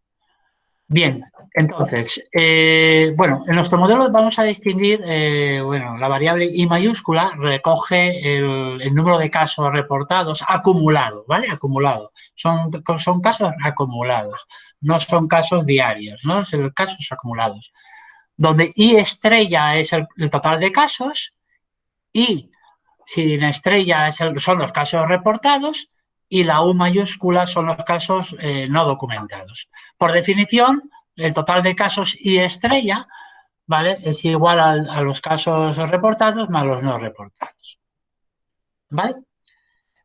Bien, entonces, eh, bueno, en nuestro modelo vamos a distinguir, eh, bueno, la variable I mayúscula recoge el, número de casos reportados acumulado, ¿vale? Acumulado. Son, son casos acumulados, no son casos diarios, ¿no? Son casos acumulados. Donde I estrella es el, total de casos y sin estrella son los casos reportados y la U mayúscula son los casos eh, no documentados. Por definición, el total de casos y estrella ¿vale? es igual a, los casos reportados más los no reportados. ¿Vale?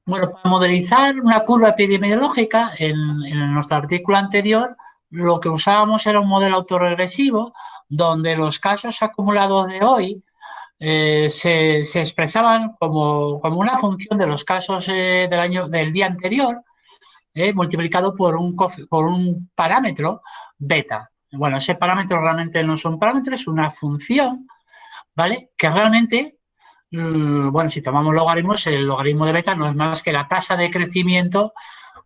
Bueno, para modelizar una curva epidemiológica, en, en nuestro artículo anterior, lo que usábamos era un modelo autorregresivo donde los casos acumulados de hoy eh, se, expresaban como, una función de los casos eh, del, año, del día anterior, eh, multiplicado por un, por un parámetro beta. Bueno, ese parámetro realmente no es un parámetro, es una función, ¿vale? Que realmente, mm, bueno, si tomamos logaritmos, el logaritmo de beta no es más que la tasa de crecimiento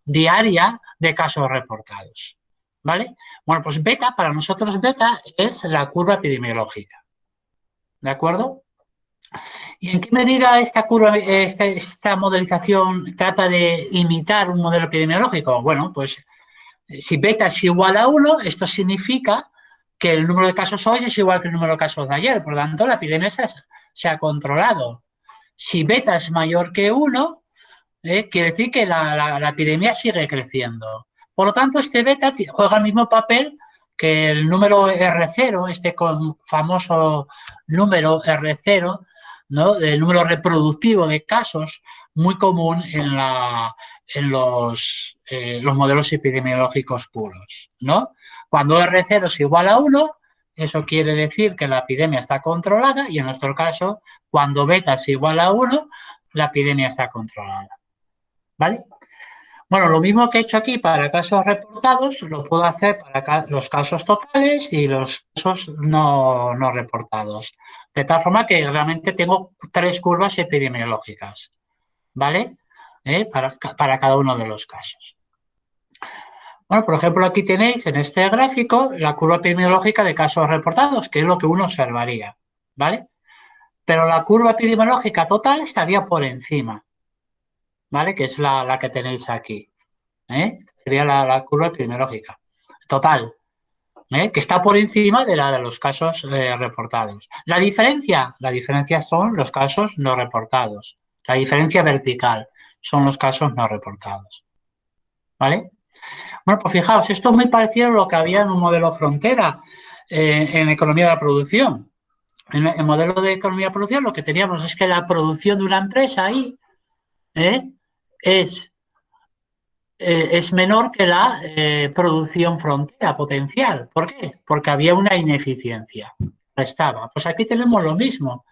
diaria de casos reportados, ¿vale? Bueno, pues beta, para nosotros beta es la curva epidemiológica. ¿De acuerdo? ¿Y en qué medida esta curva, esta, modelización trata de imitar un modelo epidemiológico? Bueno, pues si beta es igual a 1, esto significa que el número de casos hoy es igual que el número de casos de ayer. Por lo tanto, la epidemia se, ha controlado. Si beta es mayor que 1, eh, quiere decir que la, epidemia sigue creciendo. Por lo tanto, este beta juega el mismo papel que el número R0, este famoso número R0, ¿no? del número reproductivo de casos muy común en, la, en los, eh, los modelos epidemiológicos puros. ¿no? Cuando R0 es igual a 1, eso quiere decir que la epidemia está controlada y en nuestro caso, cuando beta es igual a 1, la epidemia está controlada. ¿Vale? Bueno, lo mismo que he hecho aquí para casos reportados, lo puedo hacer para los casos totales y los casos no, reportados. De tal forma que realmente tengo tres curvas epidemiológicas, ¿vale? ¿Eh? Para, para cada uno de los casos. Bueno, por ejemplo, aquí tenéis en este gráfico la curva epidemiológica de casos reportados, que es lo que uno observaría, ¿vale? Pero la curva epidemiológica total estaría por encima. ¿Vale? Que es la, que tenéis aquí. ¿eh? Sería la, curva epidemiológica. Total. ¿eh? Que está por encima de la de los casos eh, reportados. La diferencia, la diferencia son los casos no reportados. La diferencia vertical son los casos no reportados. ¿Vale? Bueno, pues fijaos, esto es muy parecido a lo que había en un modelo frontera en economía de la producción. En el modelo de economía de producción lo que teníamos es que la producción de una empresa ahí ¿eh? Es, eh, es menor que la eh, producción frontera potencial. ¿Por qué? Porque había una ineficiencia. Estaba. Pues aquí tenemos lo mismo.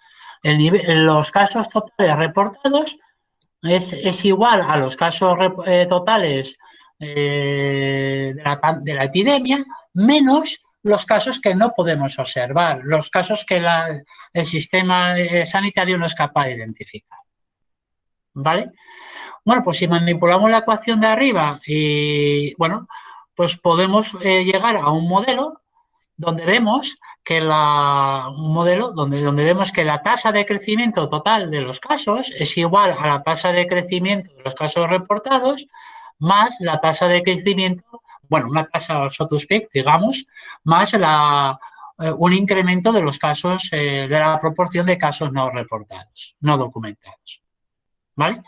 El nivel, los casos totales reportados es, igual a los casos eh, totales de la, de, la, epidemia, menos los casos que no podemos observar, los casos que el sistema sanitario no es capaz de identificar. ¿Vale? Bueno, pues si manipulamos la ecuación de arriba, y bueno, pues podemos eh, llegar a un modelo donde vemos que la, un modelo donde, donde vemos que la tasa de crecimiento total de los casos es igual a la tasa de crecimiento de los casos reportados más la tasa de crecimiento, bueno, una tasa so to digamos, más la, eh, un incremento de los casos, eh, de la proporción de casos no reportados, no documentados. ¿Vale?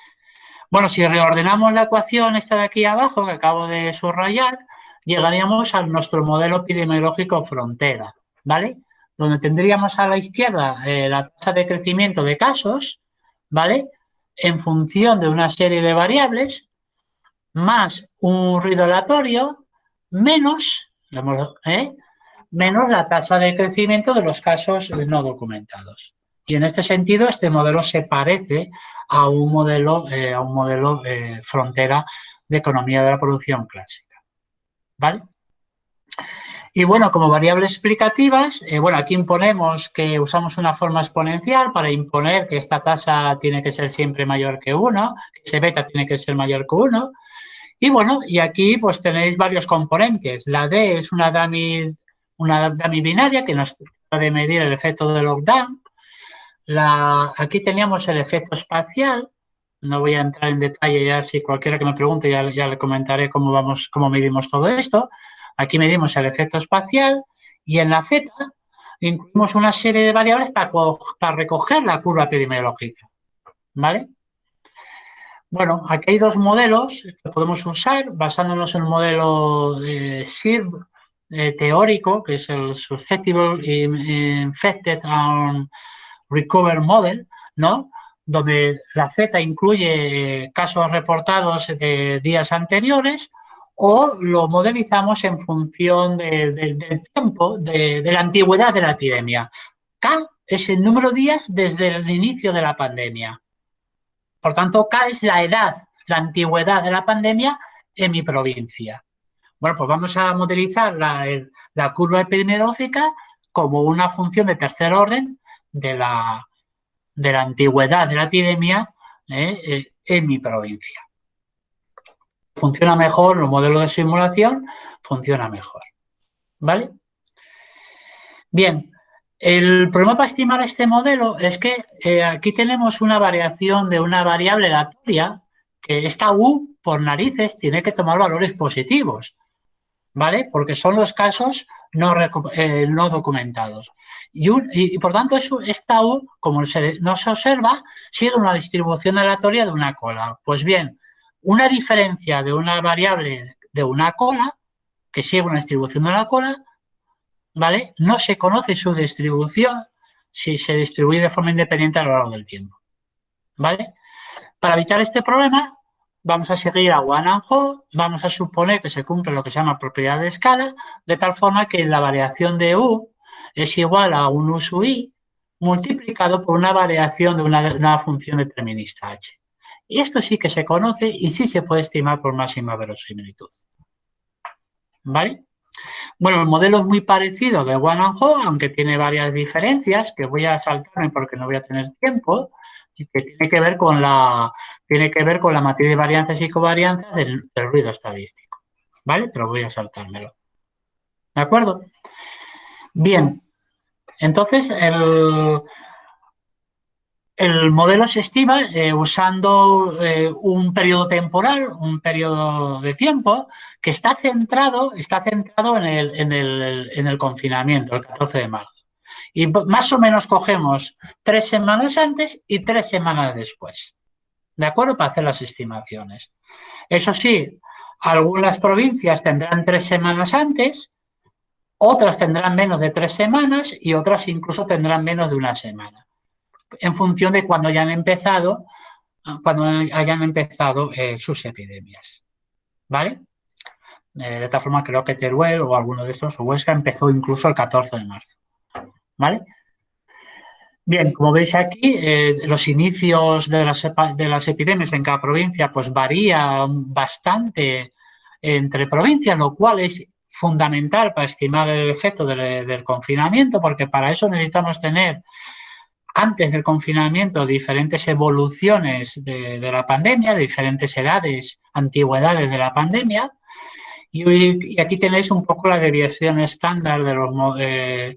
Bueno, si reordenamos la ecuación esta de aquí abajo, que acabo de subrayar, llegaríamos a nuestro modelo epidemiológico frontera, ¿vale? Donde tendríamos a la izquierda eh, la tasa de crecimiento de casos, ¿vale? En función de una serie de variables, más un ruido aleatorio, menos, ¿eh? menos la tasa de crecimiento de los casos no documentados. Y en este sentido, este modelo se parece a un modelo, eh, a un modelo eh, frontera de economía de la producción clásica. ¿Vale? Y bueno, como variables explicativas, eh, bueno, aquí imponemos que usamos una forma exponencial para imponer que esta tasa tiene que ser siempre mayor que 1, que ese beta tiene que ser mayor que 1. Y bueno, y aquí pues tenéis varios componentes. La D es una dummy, una dummy binaria que nos puede medir el efecto de lockdown aquí teníamos el efecto espacial. No voy a entrar en detalle ya, si cualquiera que me pregunte ya, le comentaré cómo, vamos, cómo medimos todo esto. Aquí medimos el efecto espacial y en la Z incluimos una serie de variables para, recoger la curva epidemiológica. ¿Vale? Bueno, aquí hay dos modelos que podemos usar basándonos en el modelo de SIRV eh, teórico, que es el Susceptible Infected Recover Model, ¿no? donde la Z incluye casos reportados de días anteriores o lo modelizamos en función del tiempo, de, la antigüedad de la epidemia. K es el número de días desde el inicio de la pandemia. Por tanto, K es la edad, la antigüedad de la pandemia en mi provincia. Bueno, pues vamos a modelizar la, la curva epidemiológica como una función de tercer orden de la, de la antigüedad de la epidemia eh, eh, en mi provincia. Funciona mejor, los modelos de simulación funciona mejor. ¿Vale? Bien, el problema para estimar este modelo es que eh, aquí tenemos una variación de una variable aleatoria que esta U por narices tiene que tomar valores positivos, ¿vale? Porque son los casos no, no documentados. Y, por tanto, esta U, como se, no se observa, sigue una distribución aleatoria de una cola. Pues bien, una diferencia de una variable de una cola, que sigue una distribución de la cola, ¿vale? No se conoce su distribución si se distribuye de forma independiente a lo largo del tiempo. ¿Vale? Para evitar este problema, vamos a seguir a and vamos a suponer que se cumple lo que se llama propiedad de escala, de tal forma que la variación de U es igual a un uso i multiplicado por una variación de una, función determinista h. Esto sí que se conoce y sí se puede estimar por máxima verosimilitud. ¿Vale? Bueno, el modelo es muy parecido de One and Ho, aunque tiene varias diferencias que voy a saltarme porque no voy a tener tiempo que tiene que ver con la tiene que ver con la matriz de varianzas y covarianzas del, ruido estadístico. ¿Vale? Pero voy a saltármelo. ¿De acuerdo? Bien. Entonces, el, el modelo se estima eh, usando eh, un periodo temporal, un periodo de tiempo que está centrado, está centrado en el, en, el, en el confinamiento, el 14 de marzo. Y más o menos cogemos tres semanas antes y tres semanas después. ¿De acuerdo? Para hacer las estimaciones. Eso sí, algunas provincias tendrán tres semanas antes, otras tendrán menos de tres semanas y otras incluso tendrán menos de una semana en función de cuando hayan empezado, cuando hayan empezado eh, sus epidemias. ¿Vale? Eh, de tal forma creo que Teruel o alguno de estos, o Huesca, empezó incluso el 14 de marzo. ¿Vale? Bien, como veis aquí, eh, los inicios de las, de las, epidemias en cada provincia pues varían bastante entre provincias, lo cual es fundamental para estimar el efecto del, confinamiento, porque para eso necesitamos tener antes del confinamiento diferentes evoluciones de, la pandemia, de diferentes edades, antigüedades de la pandemia. Y, aquí tenéis un poco la desviación estándar de los... Eh,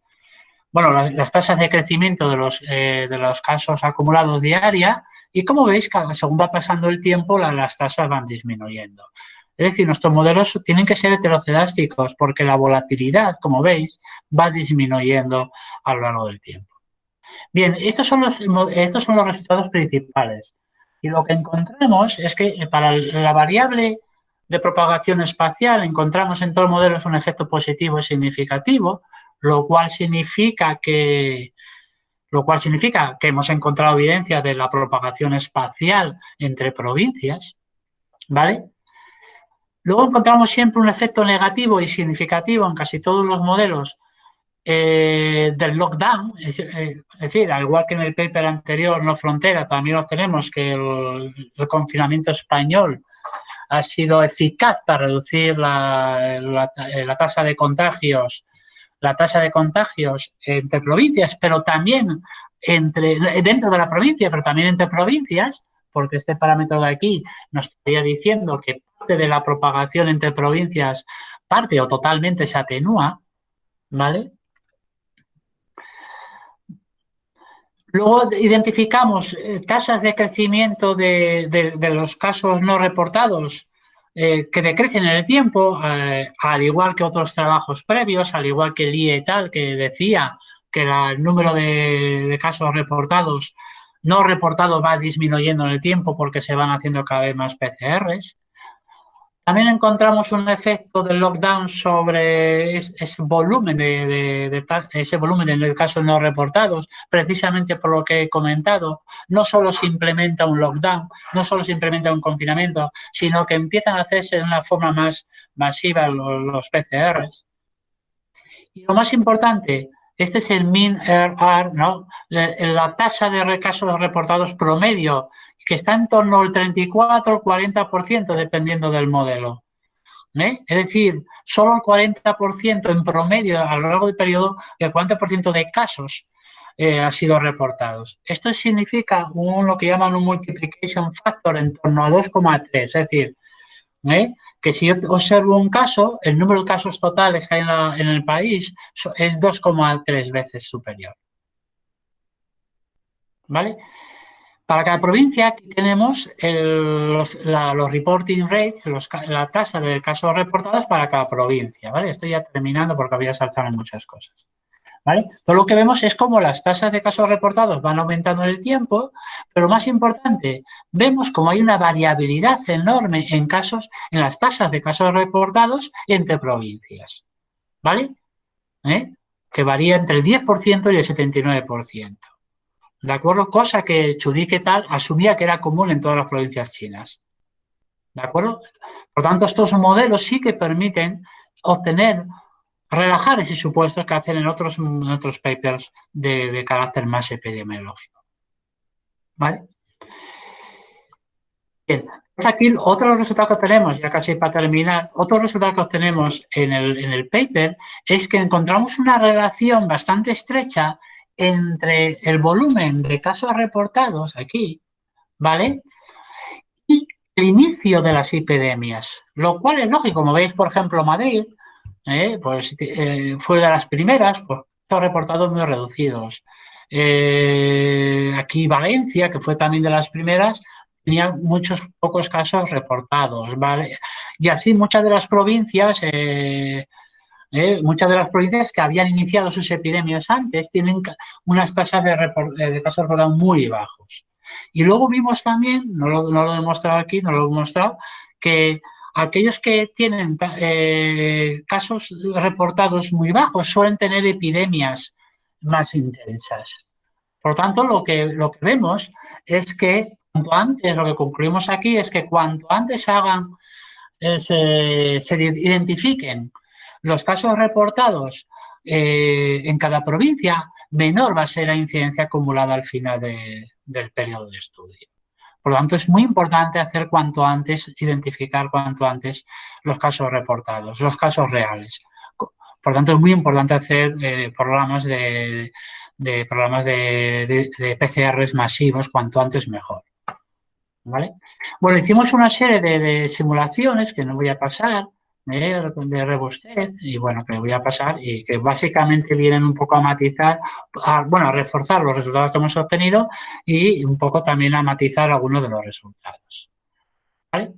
bueno, las, tasas de crecimiento de los, eh, de los casos acumulados diaria y como veis, según va pasando el tiempo, las tasas van disminuyendo. Es decir, nuestros modelos tienen que ser heterocedásticos porque la volatilidad, como veis, va disminuyendo a lo largo del tiempo. Bien, estos son los, estos son los resultados principales. Y lo que encontramos es que eh, para la variable de propagación espacial encontramos en todos los modelos un efecto positivo y significativo, lo cual significa que lo cual significa que hemos encontrado evidencia de la propagación espacial entre provincias, ¿vale? Luego encontramos siempre un efecto negativo y significativo en casi todos los modelos eh, del lockdown, es, eh, decir, al igual que en el paper anterior, No Frontera, también obtenemos que el, confinamiento español ha sido eficaz para reducir la, la, tasa de contagios, la tasa de contagios entre provincias, pero también entre, dentro de la provincia, pero también entre provincias, porque este parámetro de aquí nos estaría diciendo que parte de la propagación entre provincias parte o totalmente se atenúa, ¿vale? Luego identificamos eh, tasas de crecimiento de, los casos no reportados eh, que decrecen en el tiempo, eh, al igual que otros trabajos previos, al igual que el IE tal, que decía que el número de, casos reportados, no reportados, va disminuyendo en el tiempo porque se van haciendo cada vez más PCRs. También encontramos un efecto del lockdown sobre ese volumen de, ese volumen en el caso no reportados, precisamente por lo que he comentado. No solo se implementa un lockdown, no solo se implementa un confinamiento, sino que empiezan a hacerse de una forma más masiva los, PCRs. Y lo más importante, este es el min RR, ¿no? La, tasa de casos reportados promedio, que está en torno al 34 o 40% dependiendo del modelo. ¿eh? Es decir, solo el 40% en promedio a lo largo del periodo, el 40% de casos eh, ha sido reportados. Esto significa un, lo que llaman un multiplication factor en torno a 2,3, es decir, ¿eh? que si yo observo un caso, el número de casos totales que hay en, el país es 2,3 veces superior. ¿Vale? Para cada provincia aquí tenemos los, reporting rates, la tasa de casos reportados para cada provincia. ¿vale? Estoy ya terminando porque había saltado en muchas cosas. Todo lo que vemos es cómo las tasas de casos reportados van aumentando en el tiempo, pero más importante, vemos cómo hay una variabilidad enorme en casos, en las tasas de casos reportados entre provincias, ¿vale? ¿Eh? Que varía entre el 10% y el 79%. ¿De acuerdo? Cosa que Chudik tal asumía que era común en todas las provincias chinas. ¿De acuerdo? Por tanto, estos modelos sí que permiten obtener relajar ese supuesto que hacen en otros, otros papers de, carácter más epidemiológico. ¿Vale? Bien, pues aquí otro resultado que tenemos, ya casi para terminar, otro resultado que obtenemos en el, en el paper es que encontramos una relación bastante estrecha entre el volumen de casos reportados aquí, ¿vale? Y el inicio de las epidemias, lo cual es lógico, como veis, por ejemplo, Madrid, ¿eh? pues eh, fue de las primeras, pues todos reportados muy reducidos. Eh, aquí Valencia, que fue también de las primeras, tenía muchos pocos casos reportados, ¿vale? Y así muchas de las provincias, eh, eh, muchas de las provincias que habían iniciado sus epidemias antes tienen unas tasas de, de casos reportados muy bajos. Y luego vimos también, no lo, he demostrado aquí, no lo he demostrado, que aquellos que tienen eh, casos reportados muy bajos suelen tener epidemias más intensas. Por tanto, lo que, lo que vemos es que cuanto antes, lo que concluimos aquí es que cuanto antes hagan, eh, se, identifiquen los casos reportados eh, en cada provincia, menor va a ser la incidencia acumulada al final del periodo de estudio. Por lo tanto, es muy importante hacer cuanto antes, identificar cuanto antes los casos reportados, los casos reales. Por lo tanto, es muy importante hacer eh, programas de, programas de, de, PCRs masivos cuanto antes mejor. ¿Vale? Bueno, hicimos una serie de, simulaciones que no voy a pasar, de robustez y bueno, que voy a pasar y que básicamente vienen un poco a matizar, bueno, a reforzar los resultados que hemos obtenido y un poco también a matizar algunos de los resultados. ¿Vale?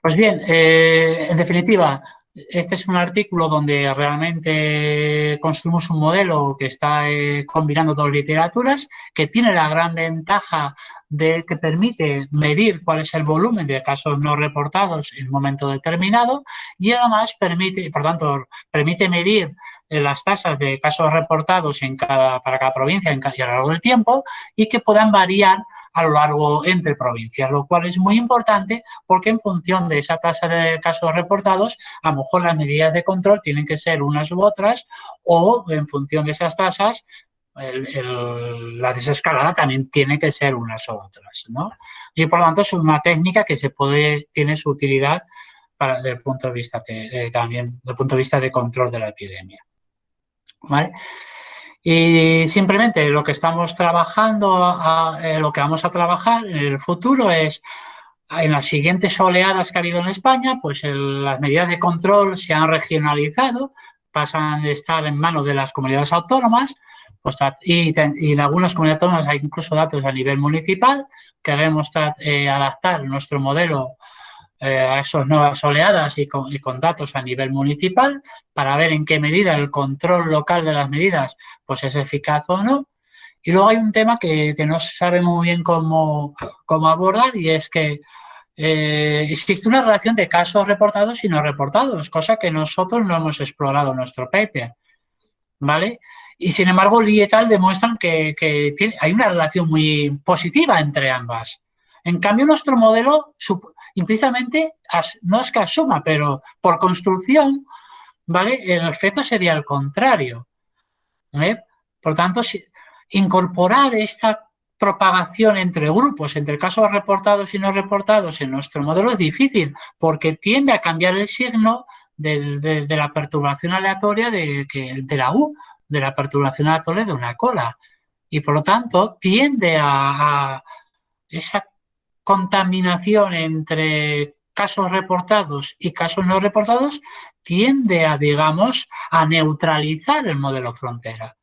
Pues bien, eh, en definitiva, este es un artículo donde realmente construimos un modelo que está eh, combinando dos literaturas, que tiene la gran ventaja de que permite medir cuál es el volumen de casos no reportados en un momento determinado y además permite, por tanto, permite medir eh, las tasas de casos reportados en cada, para cada provincia y a lo largo del tiempo y que puedan variar a lo largo entre provincias, lo cual es muy importante porque en función de esa tasa de casos reportados, a lo mejor las medidas de control tienen que ser unas u otras o en función de esas tasas la desescalada también tiene que ser unas u otras, ¿no? Y por lo tanto es una técnica que se puede, tiene su utilidad para, desde el punto de vista de, también desde punto de vista de control de la epidemia. ¿Vale? Y simplemente lo que estamos trabajando, eh, lo que vamos a trabajar en el futuro es en las siguientes oleadas que ha habido en España, pues las medidas de control se han regionalizado, pasan de estar en manos de las comunidades autónomas y, en algunas comunidades hay incluso datos a nivel municipal. Queremos eh, adaptar nuestro modelo eh, a esas nuevas oleadas y con, datos a nivel municipal para ver en qué medida el control local de las medidas pues es eficaz o no. Y luego hay un tema que, no se sabe muy bien cómo, cómo abordar y es que eh, existe una relación de casos reportados y no reportados, cosa que nosotros no hemos explorado en nuestro paper. ¿Vale? Y sin embargo, Lee y tal demuestran que, hay una relación muy positiva entre ambas. En cambio, nuestro modelo implícitamente no es que asuma, pero por construcción, ¿vale? El efecto sería el contrario. Por tanto, incorporar esta propagación entre grupos, entre casos reportados y no reportados en nuestro modelo es difícil porque tiende a cambiar el signo de, la perturbación aleatoria de, de la U, de la perturbación aleatoria de una cola. Y por lo tanto tiende a esa contaminación entre casos reportados y casos no reportados tiende a, digamos, a neutralizar el modelo frontera.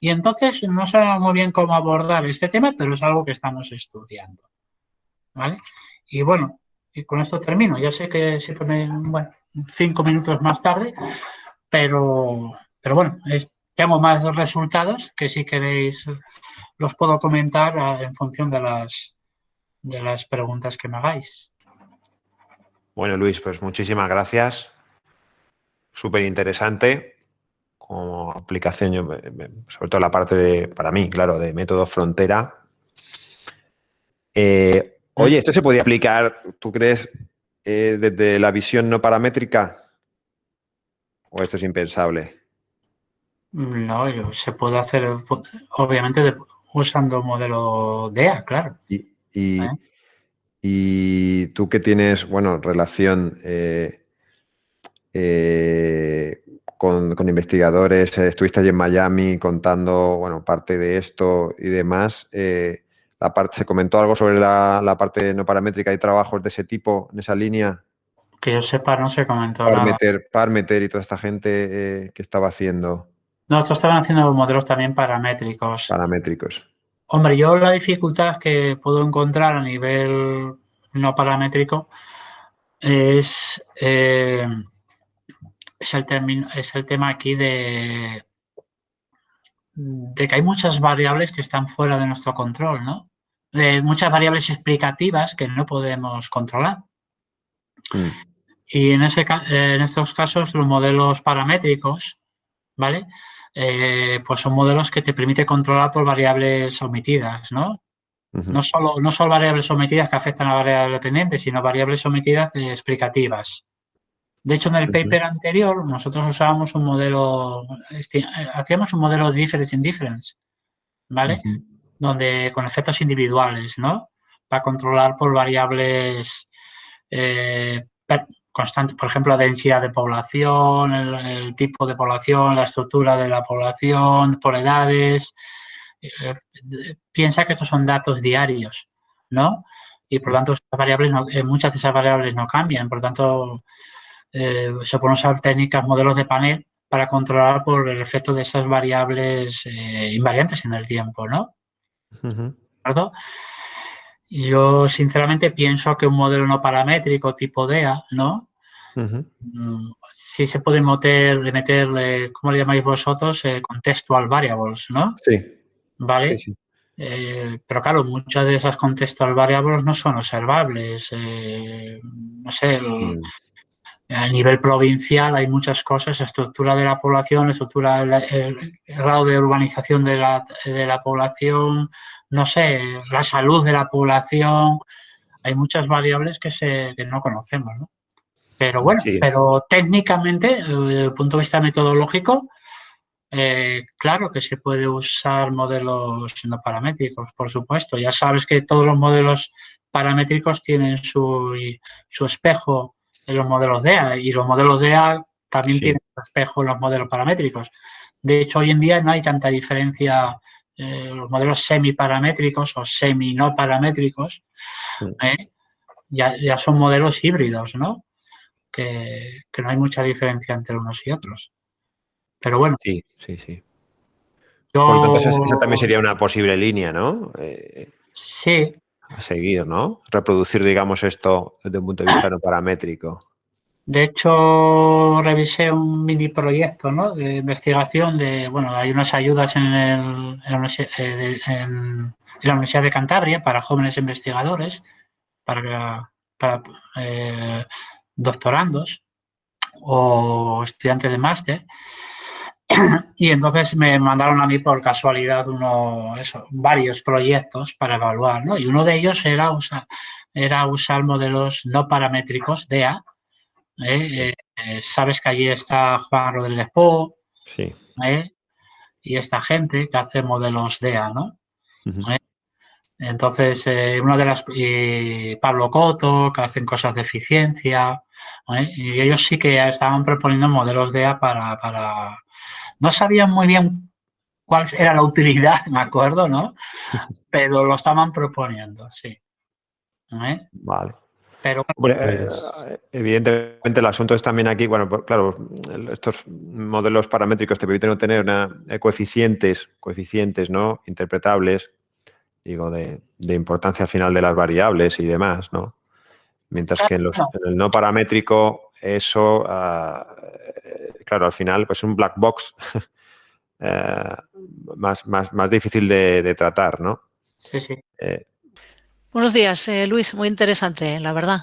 Y entonces no sabemos muy bien cómo abordar este tema, pero es algo que estamos estudiando. ¿Vale? Y bueno, y con esto termino. Ya sé que se pone, bueno, cinco minutos más tarde, pero, pero bueno, tengo más resultados que si queréis los puedo comentar ah, en función de las, de las preguntas que me hagáis. Bueno, Luis, pues muchísimas gracias. Súper interesante como aplicación, sobre todo la parte de, para mí, claro, de método frontera. Eh, oye, ¿esto se podía aplicar, tú crees, eh, desde la visión no paramétrica? ¿O esto es impensable? No, se puede hacer, obviamente, usando modelo DEA, claro. Y, ¿Eh? Y tú que tienes, bueno, relación eh, eh, con, investigadores, estuviste allí en Miami contando, bueno, parte de esto y demás. la parte, ¿Se comentó algo sobre la, parte no paramétrica y trabajos de ese tipo en esa línea? Que yo sepa, no se comentó Parmeter, nada. Parmeter y toda esta gente que estaba haciendo. No, estos estaban haciendo modelos también paramétricos. Paramétricos. Hombre, yo la dificultad que puedo encontrar a nivel no paramétrico es, eh, es, el, es el tema aquí de, de que hay muchas variables que están fuera de nuestro control, ¿no? De muchas variables explicativas que no podemos controlar. Mm. Y en, ese, en estos casos los modelos paramétricos, ¿vale? Eh, pues son modelos que te permite controlar por variables omitidas, ¿no? no, solo, no solo variables omitidas que afectan a variables dependientes, sino variables omitidas explicativas. De hecho, en el paper anterior nosotros usábamos un modelo, este, hacíamos un modelo de difference in difference, ¿vale? Donde con efectos individuales, ¿no? Para controlar por variables eh, constante, por ejemplo, la densidad de población, el, tipo de población, la estructura de la población, por edades. Eh, piensa que estos son datos diarios, ¿no? Y por tanto, variables eh, muchas de esas variables no cambian. Por lo tanto, eh, se pueden usar técnicas, modelos de panel para controlar por el efecto de esas variables invariantes en el tiempo, ¿no? Yo, sinceramente, pienso que un modelo no paramétrico tipo DEA, ¿no? Mm, sí se puede meter, de meter, ¿cómo le llamáis vosotros? Eh, contextual variables, ¿no? Sí. ¿Vale? Eh, pero claro, muchas de esas contextual variables no son observables. Eh, no sé, mm. a nivel provincial hay muchas cosas, estructura de la población, estructura, el, grado de urbanización de la, de la población, no sé, la salud de la población. Hay muchas variables que, se, que no conocemos, ¿no? Pero bueno, pero técnicamente, eh, desde el punto de vista metodológico, eh, claro que se puede usar modelos no paramétricos, por supuesto. Ya sabes que todos los modelos paramétricos tienen su, su espejo en los modelos DEA y los modelos DEA también tienen su espejo en los modelos paramétricos. De hecho, hoy en día no hay tanta diferencia. Eh, los modelos semiparamétricos o semi-no paramétricos ya, ya son modelos híbridos, ¿no? Que, no hay mucha diferencia entre unos y otros. Pero bueno. Sí, sí, sí. Por lo tanto, esa, también sería una posible línea, ¿no? Eh, sí. A seguir, ¿no? Reproducir, digamos, esto desde un punto de vista no paramétrico. De hecho, revisé un mini proyecto ¿no? de investigación de, bueno, hay unas ayudas en, el, eh, la Universidad de Cantabria para jóvenes investigadores, para, para eh, doctorandos o estudiantes de máster y entonces me mandaron a mí por casualidad uno, eso, varios proyectos para evaluar, ¿no? Y uno de ellos era usar, era usar modelos no paramétricos DEA. ¿eh? Eh, sabes que allí está Juan Rodríguez Po ¿eh? y esta gente que hace modelos DEA, ¿no? Entonces, una de las... Pablo Coto, que hacen cosas de eficiencia, y ellos sí que estaban proponiendo modelos de A para, para... No sabían muy bien cuál era la utilidad, me acuerdo, ¿no? Pero lo estaban proponiendo, sí. Vale. Pero, pues eh, evidentemente el asunto es también aquí, bueno, pues, claro, estos modelos paramétricos te permiten obtener una, eh, coeficientes, coeficientes, ¿no? Interpretables, digo, de, de importancia final de las variables y demás, ¿no? Mientras que en, el no paramétrico, eso, eh, claro, al final, pues es un black box eh, más, más, más, difícil de, tratar, ¿no? Sí, sí. Eh, Buenos días, Luis. Muy interesante, la verdad.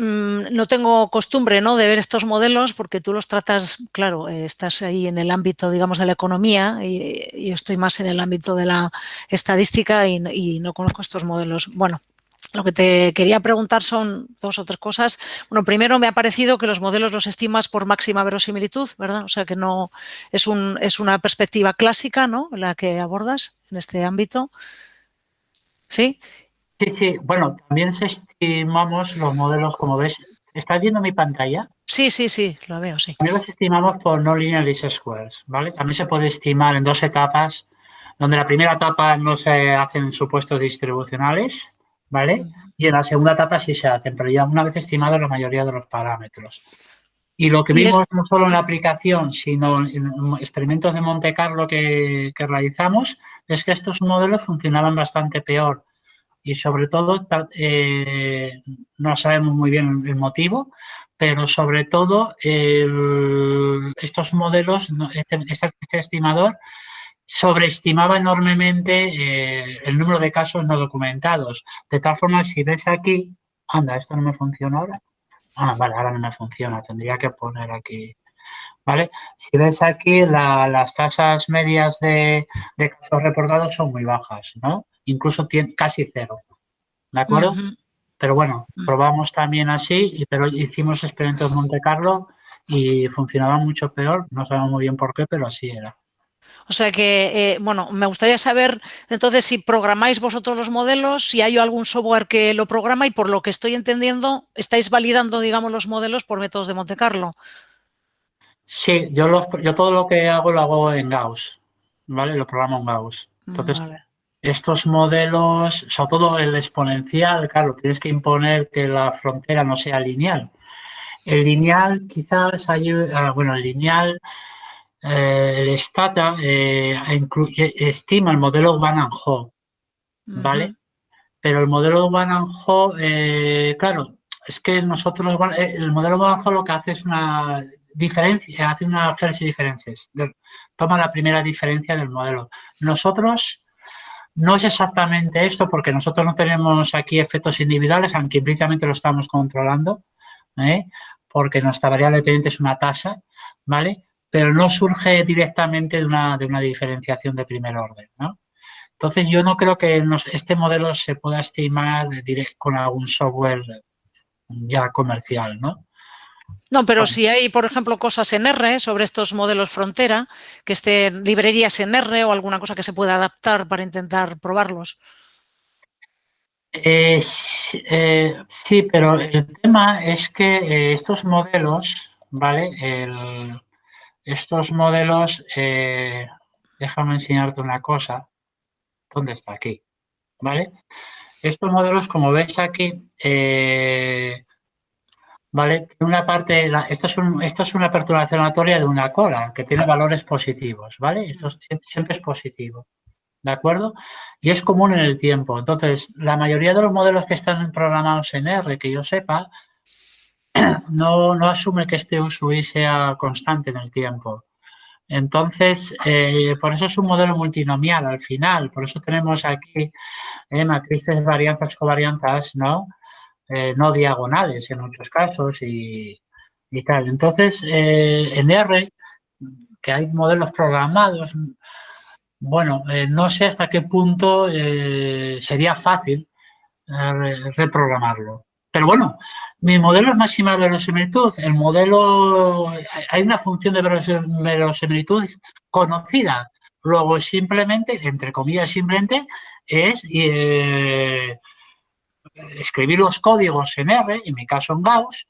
No tengo costumbre ¿no? de ver estos modelos porque tú los tratas, claro, estás ahí en el ámbito, digamos, de la economía y yo estoy más en el ámbito de la estadística y, y no conozco estos modelos. Bueno, lo que te quería preguntar son dos o tres cosas. Bueno, primero me ha parecido que los modelos los estimas por máxima verosimilitud, ¿verdad? O sea que no es, un, es una perspectiva clásica, ¿no? La que abordas en este ámbito. ¿Sí? Sí, sí. Bueno, también estimamos los modelos, como ves. ¿Estás viendo mi pantalla? Sí, sí, sí, lo veo, sí. También los estimamos por no linear least squares, ¿vale? También se puede estimar en dos etapas, donde la primera etapa no se hacen supuestos distribucionales, ¿vale? Y en la segunda etapa sí se hacen, pero ya una vez estimado la mayoría de los parámetros. Y lo que vimos no solo en la aplicación, sino en experimentos de Monte Carlo que, realizamos, es que estos modelos funcionaban bastante peor. Y sobre todo, eh, no sabemos muy bien el motivo, pero sobre todo estos modelos, este, este, este, estimador, sobreestimaba enormemente eh, el número de casos no documentados. De tal forma, si ves aquí, anda, esto no me funciona ahora. Ah, vale, ahora no me funciona, tendría que poner aquí. ¿Vale? Si ves aquí, las tasas medias de, casos reportados son muy bajas, ¿no? Incluso casi cero. ¿De acuerdo? Pero bueno, mm. probamos también así, pero hicimos experimentos en Monte Carlo y funcionaba mucho peor. No sabemos muy bien por qué, pero así era. O sea que, eh, bueno, me gustaría saber entonces si programáis vosotros los modelos, si hay algún software que lo programa y por lo que estoy entendiendo, estáis validando, digamos, los modelos por métodos de Monte Carlo. Sí, yo, los, yo todo lo que hago lo hago en Gauss, ¿vale? Lo programo en Gauss. Entonces, estos modelos, sobre todo el exponencial, claro, tienes que imponer que la frontera no sea lineal. El lineal quizás ayuda, ah, bueno, el lineal eh, el Stata eh, estima el modelo Van and Ho, ¿vale? Pero el modelo Van and Ho, eh, claro, es que nosotros, el modelo Van and Ho lo que hace es una diferencia, hace una first differences, toma la primera diferencia del modelo. Nosotros no es exactamente esto porque nosotros no tenemos aquí efectos individuales, aunque implícitamente lo estamos controlando, porque nuestra variable dependiente es una tasa, ¿vale? pero no surge directamente de una, de una diferenciación de primer orden, ¿no? Entonces, yo no creo que este modelo se pueda estimar con algún software ya comercial, ¿no? No, pero si hay, por ejemplo, cosas en R sobre estos modelos frontera, que estén librerías en R o alguna cosa que se pueda adaptar para intentar probarlos. Eh, eh, sí, pero el tema es que eh, estos modelos, ¿vale? El, estos modelos, eh, déjame enseñarte una cosa. ¿Dónde está? Aquí. ¿Vale? Estos modelos, como ves aquí, eh, ¿vale? Una parte, esto, es esto es una perturbación aleatoria de una cola que tiene valores positivos, ¿vale? Esto siempre es positivo, ¿de acuerdo? Y es común en el tiempo. Entonces, la mayoría de los modelos que están programados en R, que yo sepa, no, asume que este uso y sea constante en el tiempo. Entonces, eh, por eso es un modelo multinomial al final, por eso tenemos aquí eh, matrices varianzas covariantas, ¿no? Eh, no diagonales en muchos casos y, tal. Entonces, en R, que hay modelos programados, bueno, no sé hasta qué punto sería fácil reprogramarlo. Pero bueno, mi modelo es máxima verosimilitud. El modelo, hay una función de verosimilitud conocida. Luego simplemente, entre comillas simplemente, es eh, escribir los códigos en R, en mi caso en Gauss,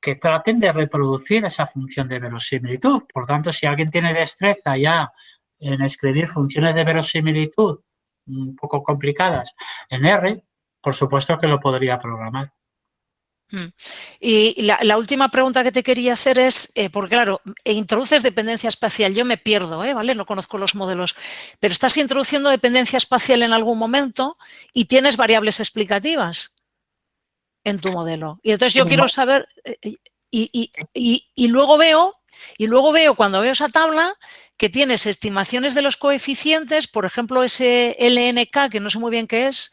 que traten de reproducir esa función de verosimilitud. Por tanto, si alguien tiene destreza ya en escribir funciones de verosimilitud un poco complicadas en R, por supuesto que lo podría programar. Mm. Y la, última pregunta que te quería hacer es, eh, porque claro, introduces dependencia espacial, yo me pierdo, ¿eh? ¿vale? No conozco los modelos, pero estás introduciendo dependencia espacial en algún momento y tienes variables explicativas en tu modelo. Y entonces yo quiero saber, eh, y, luego veo, y luego veo cuando veo esa tabla que tienes estimaciones de los coeficientes, por ejemplo, ese LNK, que no sé muy bien qué es,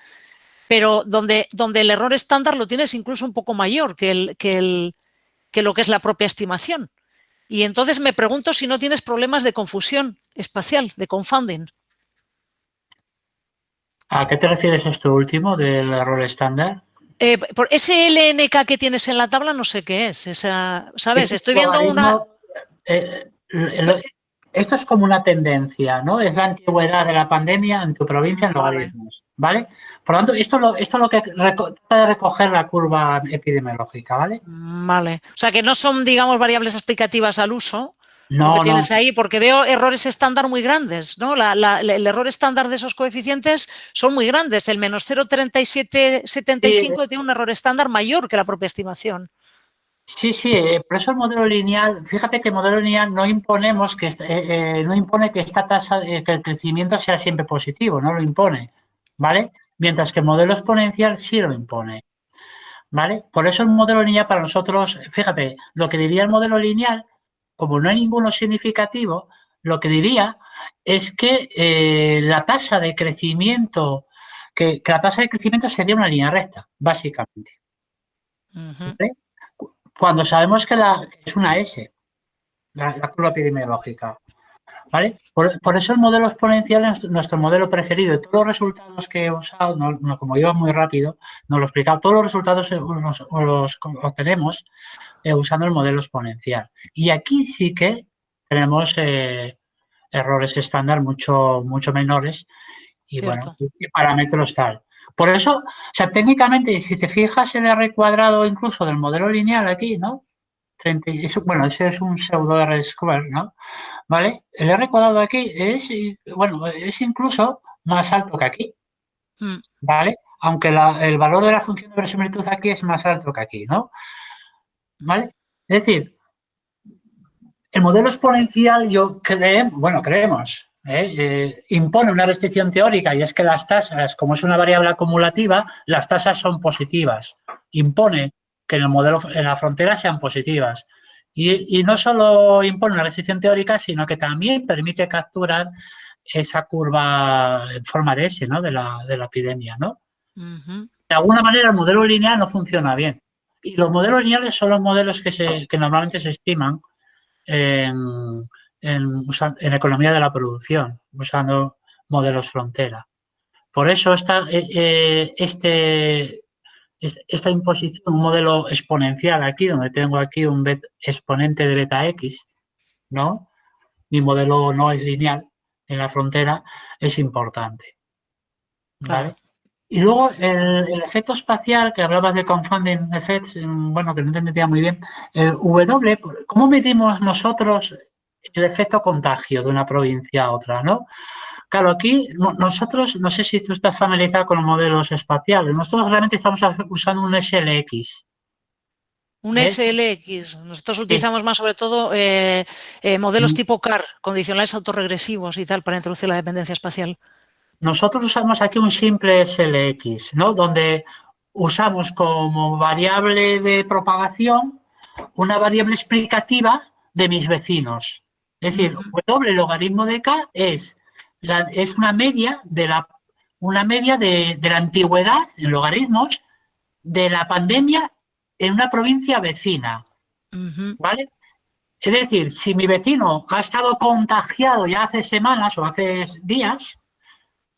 pero donde, donde el error estándar lo tienes incluso un poco mayor que, el, que, el, que lo que es la propia estimación. Y entonces me pregunto si no tienes problemas de confusión espacial, de confounding. ¿A qué te refieres esto último del error estándar? Eh, por ese LNK que tienes en la tabla no sé qué es. Esa, ¿Sabes? Estoy viendo una... Eh, esto es como una tendencia, ¿no? Es la antigüedad de la pandemia en tu provincia en logaritmos, ¿vale? Por lo tanto, esto, lo, esto es lo que trata de recoger la curva epidemiológica, ¿vale? Vale. O sea, que no son, digamos, variables explicativas al uso, no, que tienes ahí, porque veo errores estándar muy grandes, ¿no? el error estándar de esos coeficientes son muy grandes. El menos 0,3775 tiene un error estándar mayor que la propia estimación. Sí, sí, eh, por eso el modelo lineal, fíjate que el modelo lineal no imponemos que eh, eh, no impone que esta tasa, que el crecimiento sea siempre positivo, no lo impone, ¿vale? Mientras que el modelo exponencial sí lo impone, ¿vale? Por eso el modelo lineal para nosotros, fíjate, lo que diría el modelo lineal, como no hay ninguno significativo, lo que diría es que la tasa de crecimiento, que, la tasa de crecimiento sería una línea recta, básicamente cuando sabemos que, la, es una S, la, curva epidemiológica. ¿Vale? Por, eso el modelo exponencial es nuestro modelo preferido. Y todos los resultados que he usado, no, como iba muy rápido, no lo he explicado, todos los resultados los, obtenemos eh, usando el modelo exponencial. Y aquí sí que tenemos eh, errores estándar mucho, mucho menores y, bueno, y parámetros tal. Por eso, o sea, técnicamente, si te fijas el R cuadrado incluso del modelo lineal aquí, ¿no? bueno, ese es un pseudo R square, ¿no? ¿Vale? El R cuadrado aquí es, bueno, es incluso más alto que aquí, mm. ¿vale? Aunque el valor de la función de verosimilitud aquí es más alto que aquí, ¿no? ¿Vale? Es decir, el modelo exponencial yo creo, bueno, creemos, ¿eh? Eh, impone una restricción teórica y es que las tasas, como es una variable acumulativa, las tasas son positivas. Impone que en el modelo, en la frontera sean positivas. Y, no solo impone una restricción teórica, sino que también permite capturar esa curva en forma de S, ¿no? De la, de la epidemia, ¿no? De alguna manera el modelo lineal no funciona bien. Y los modelos lineales son los modelos que, se, que normalmente se estiman en, en, economía de la producción, usando modelos frontera. Por eso esta, eh, eh, este, esta imposición, un modelo exponencial aquí, donde tengo aquí un exponente de beta x, ¿no? Mi modelo no es lineal en la frontera, es importante. Y luego el, efecto espacial, que hablabas de confounding effects, bueno, que no entendía muy bien, el W, ¿cómo medimos nosotros el efecto contagio de una provincia a otra, ¿no? Claro, aquí nosotros, no sé si tú estás familiarizado con los modelos espaciales, nosotros realmente estamos usando un SLX. Un ¿Eh? SLX. Nosotros utilizamos más sobre todo eh, eh, modelos mm. tipo CAR, condicionales autorregresivos y tal, para introducir la dependencia espacial. Nosotros usamos aquí un simple SLX, ¿no? Donde usamos como variable de propagación una variable explicativa de mis vecinos. Es decir, W logaritmo de K es, la, es una media de la una media de, la antigüedad en logaritmos de la pandemia en una provincia vecina. ¿Vale? Es decir, si mi vecino ha estado contagiado ya hace semanas o hace días,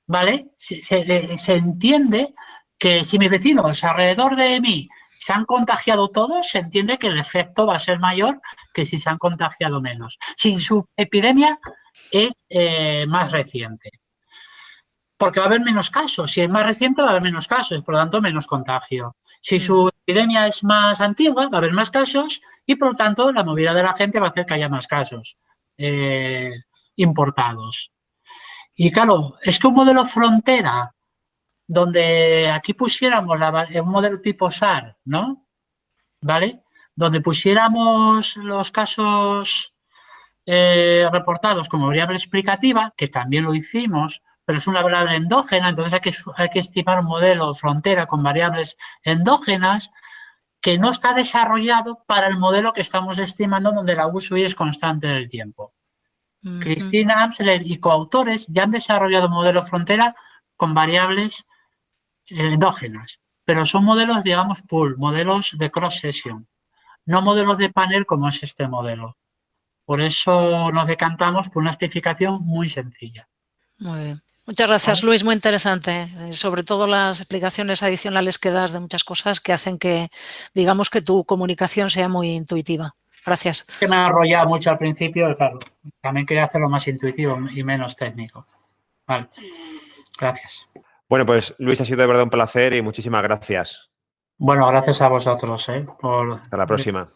¿vale? Se, se, entiende que si mis vecinos alrededor de mí se han contagiado todos, se entiende que el efecto va a ser mayor que si se han contagiado menos. Si su epidemia es eh, más reciente. Porque va a haber menos casos. Si es más reciente, va a haber menos casos, por lo tanto, menos contagio. Si su mm. epidemia es más antigua, va a haber más casos y, por lo tanto, la movilidad de la gente va a hacer que haya más casos eh, importados. Y claro, es que un modelo frontera donde aquí pusiéramos un modelo tipo SAR, ¿no? ¿Vale? Donde pusiéramos los casos eh, reportados como variable explicativa, que también lo hicimos, pero es una variable endógena, entonces hay que, hay que estimar un modelo frontera con variables endógenas que no está desarrollado para el modelo que estamos estimando donde la uso es constante del tiempo. Cristina Amsler y coautores ya han desarrollado un modelo frontera con variables endógenas, pero son modelos, digamos, pool, modelos de cross-session, no modelos de panel como es este modelo. Por eso nos decantamos por una especificación muy sencilla. Muy bien. Muchas gracias, Luis. Muy interesante. Eh, sobre todo las explicaciones adicionales que das de muchas cosas que hacen que, digamos, que tu comunicación sea muy intuitiva. Gracias. Que me ha enrollado mucho al principio, claro. También quería hacerlo más intuitivo y menos técnico. Vale. Gracias. Bueno, pues Luis, ha sido de verdad un placer y muchísimas gracias. Bueno, gracias a vosotros. ¿eh? Por... Hasta la próxima.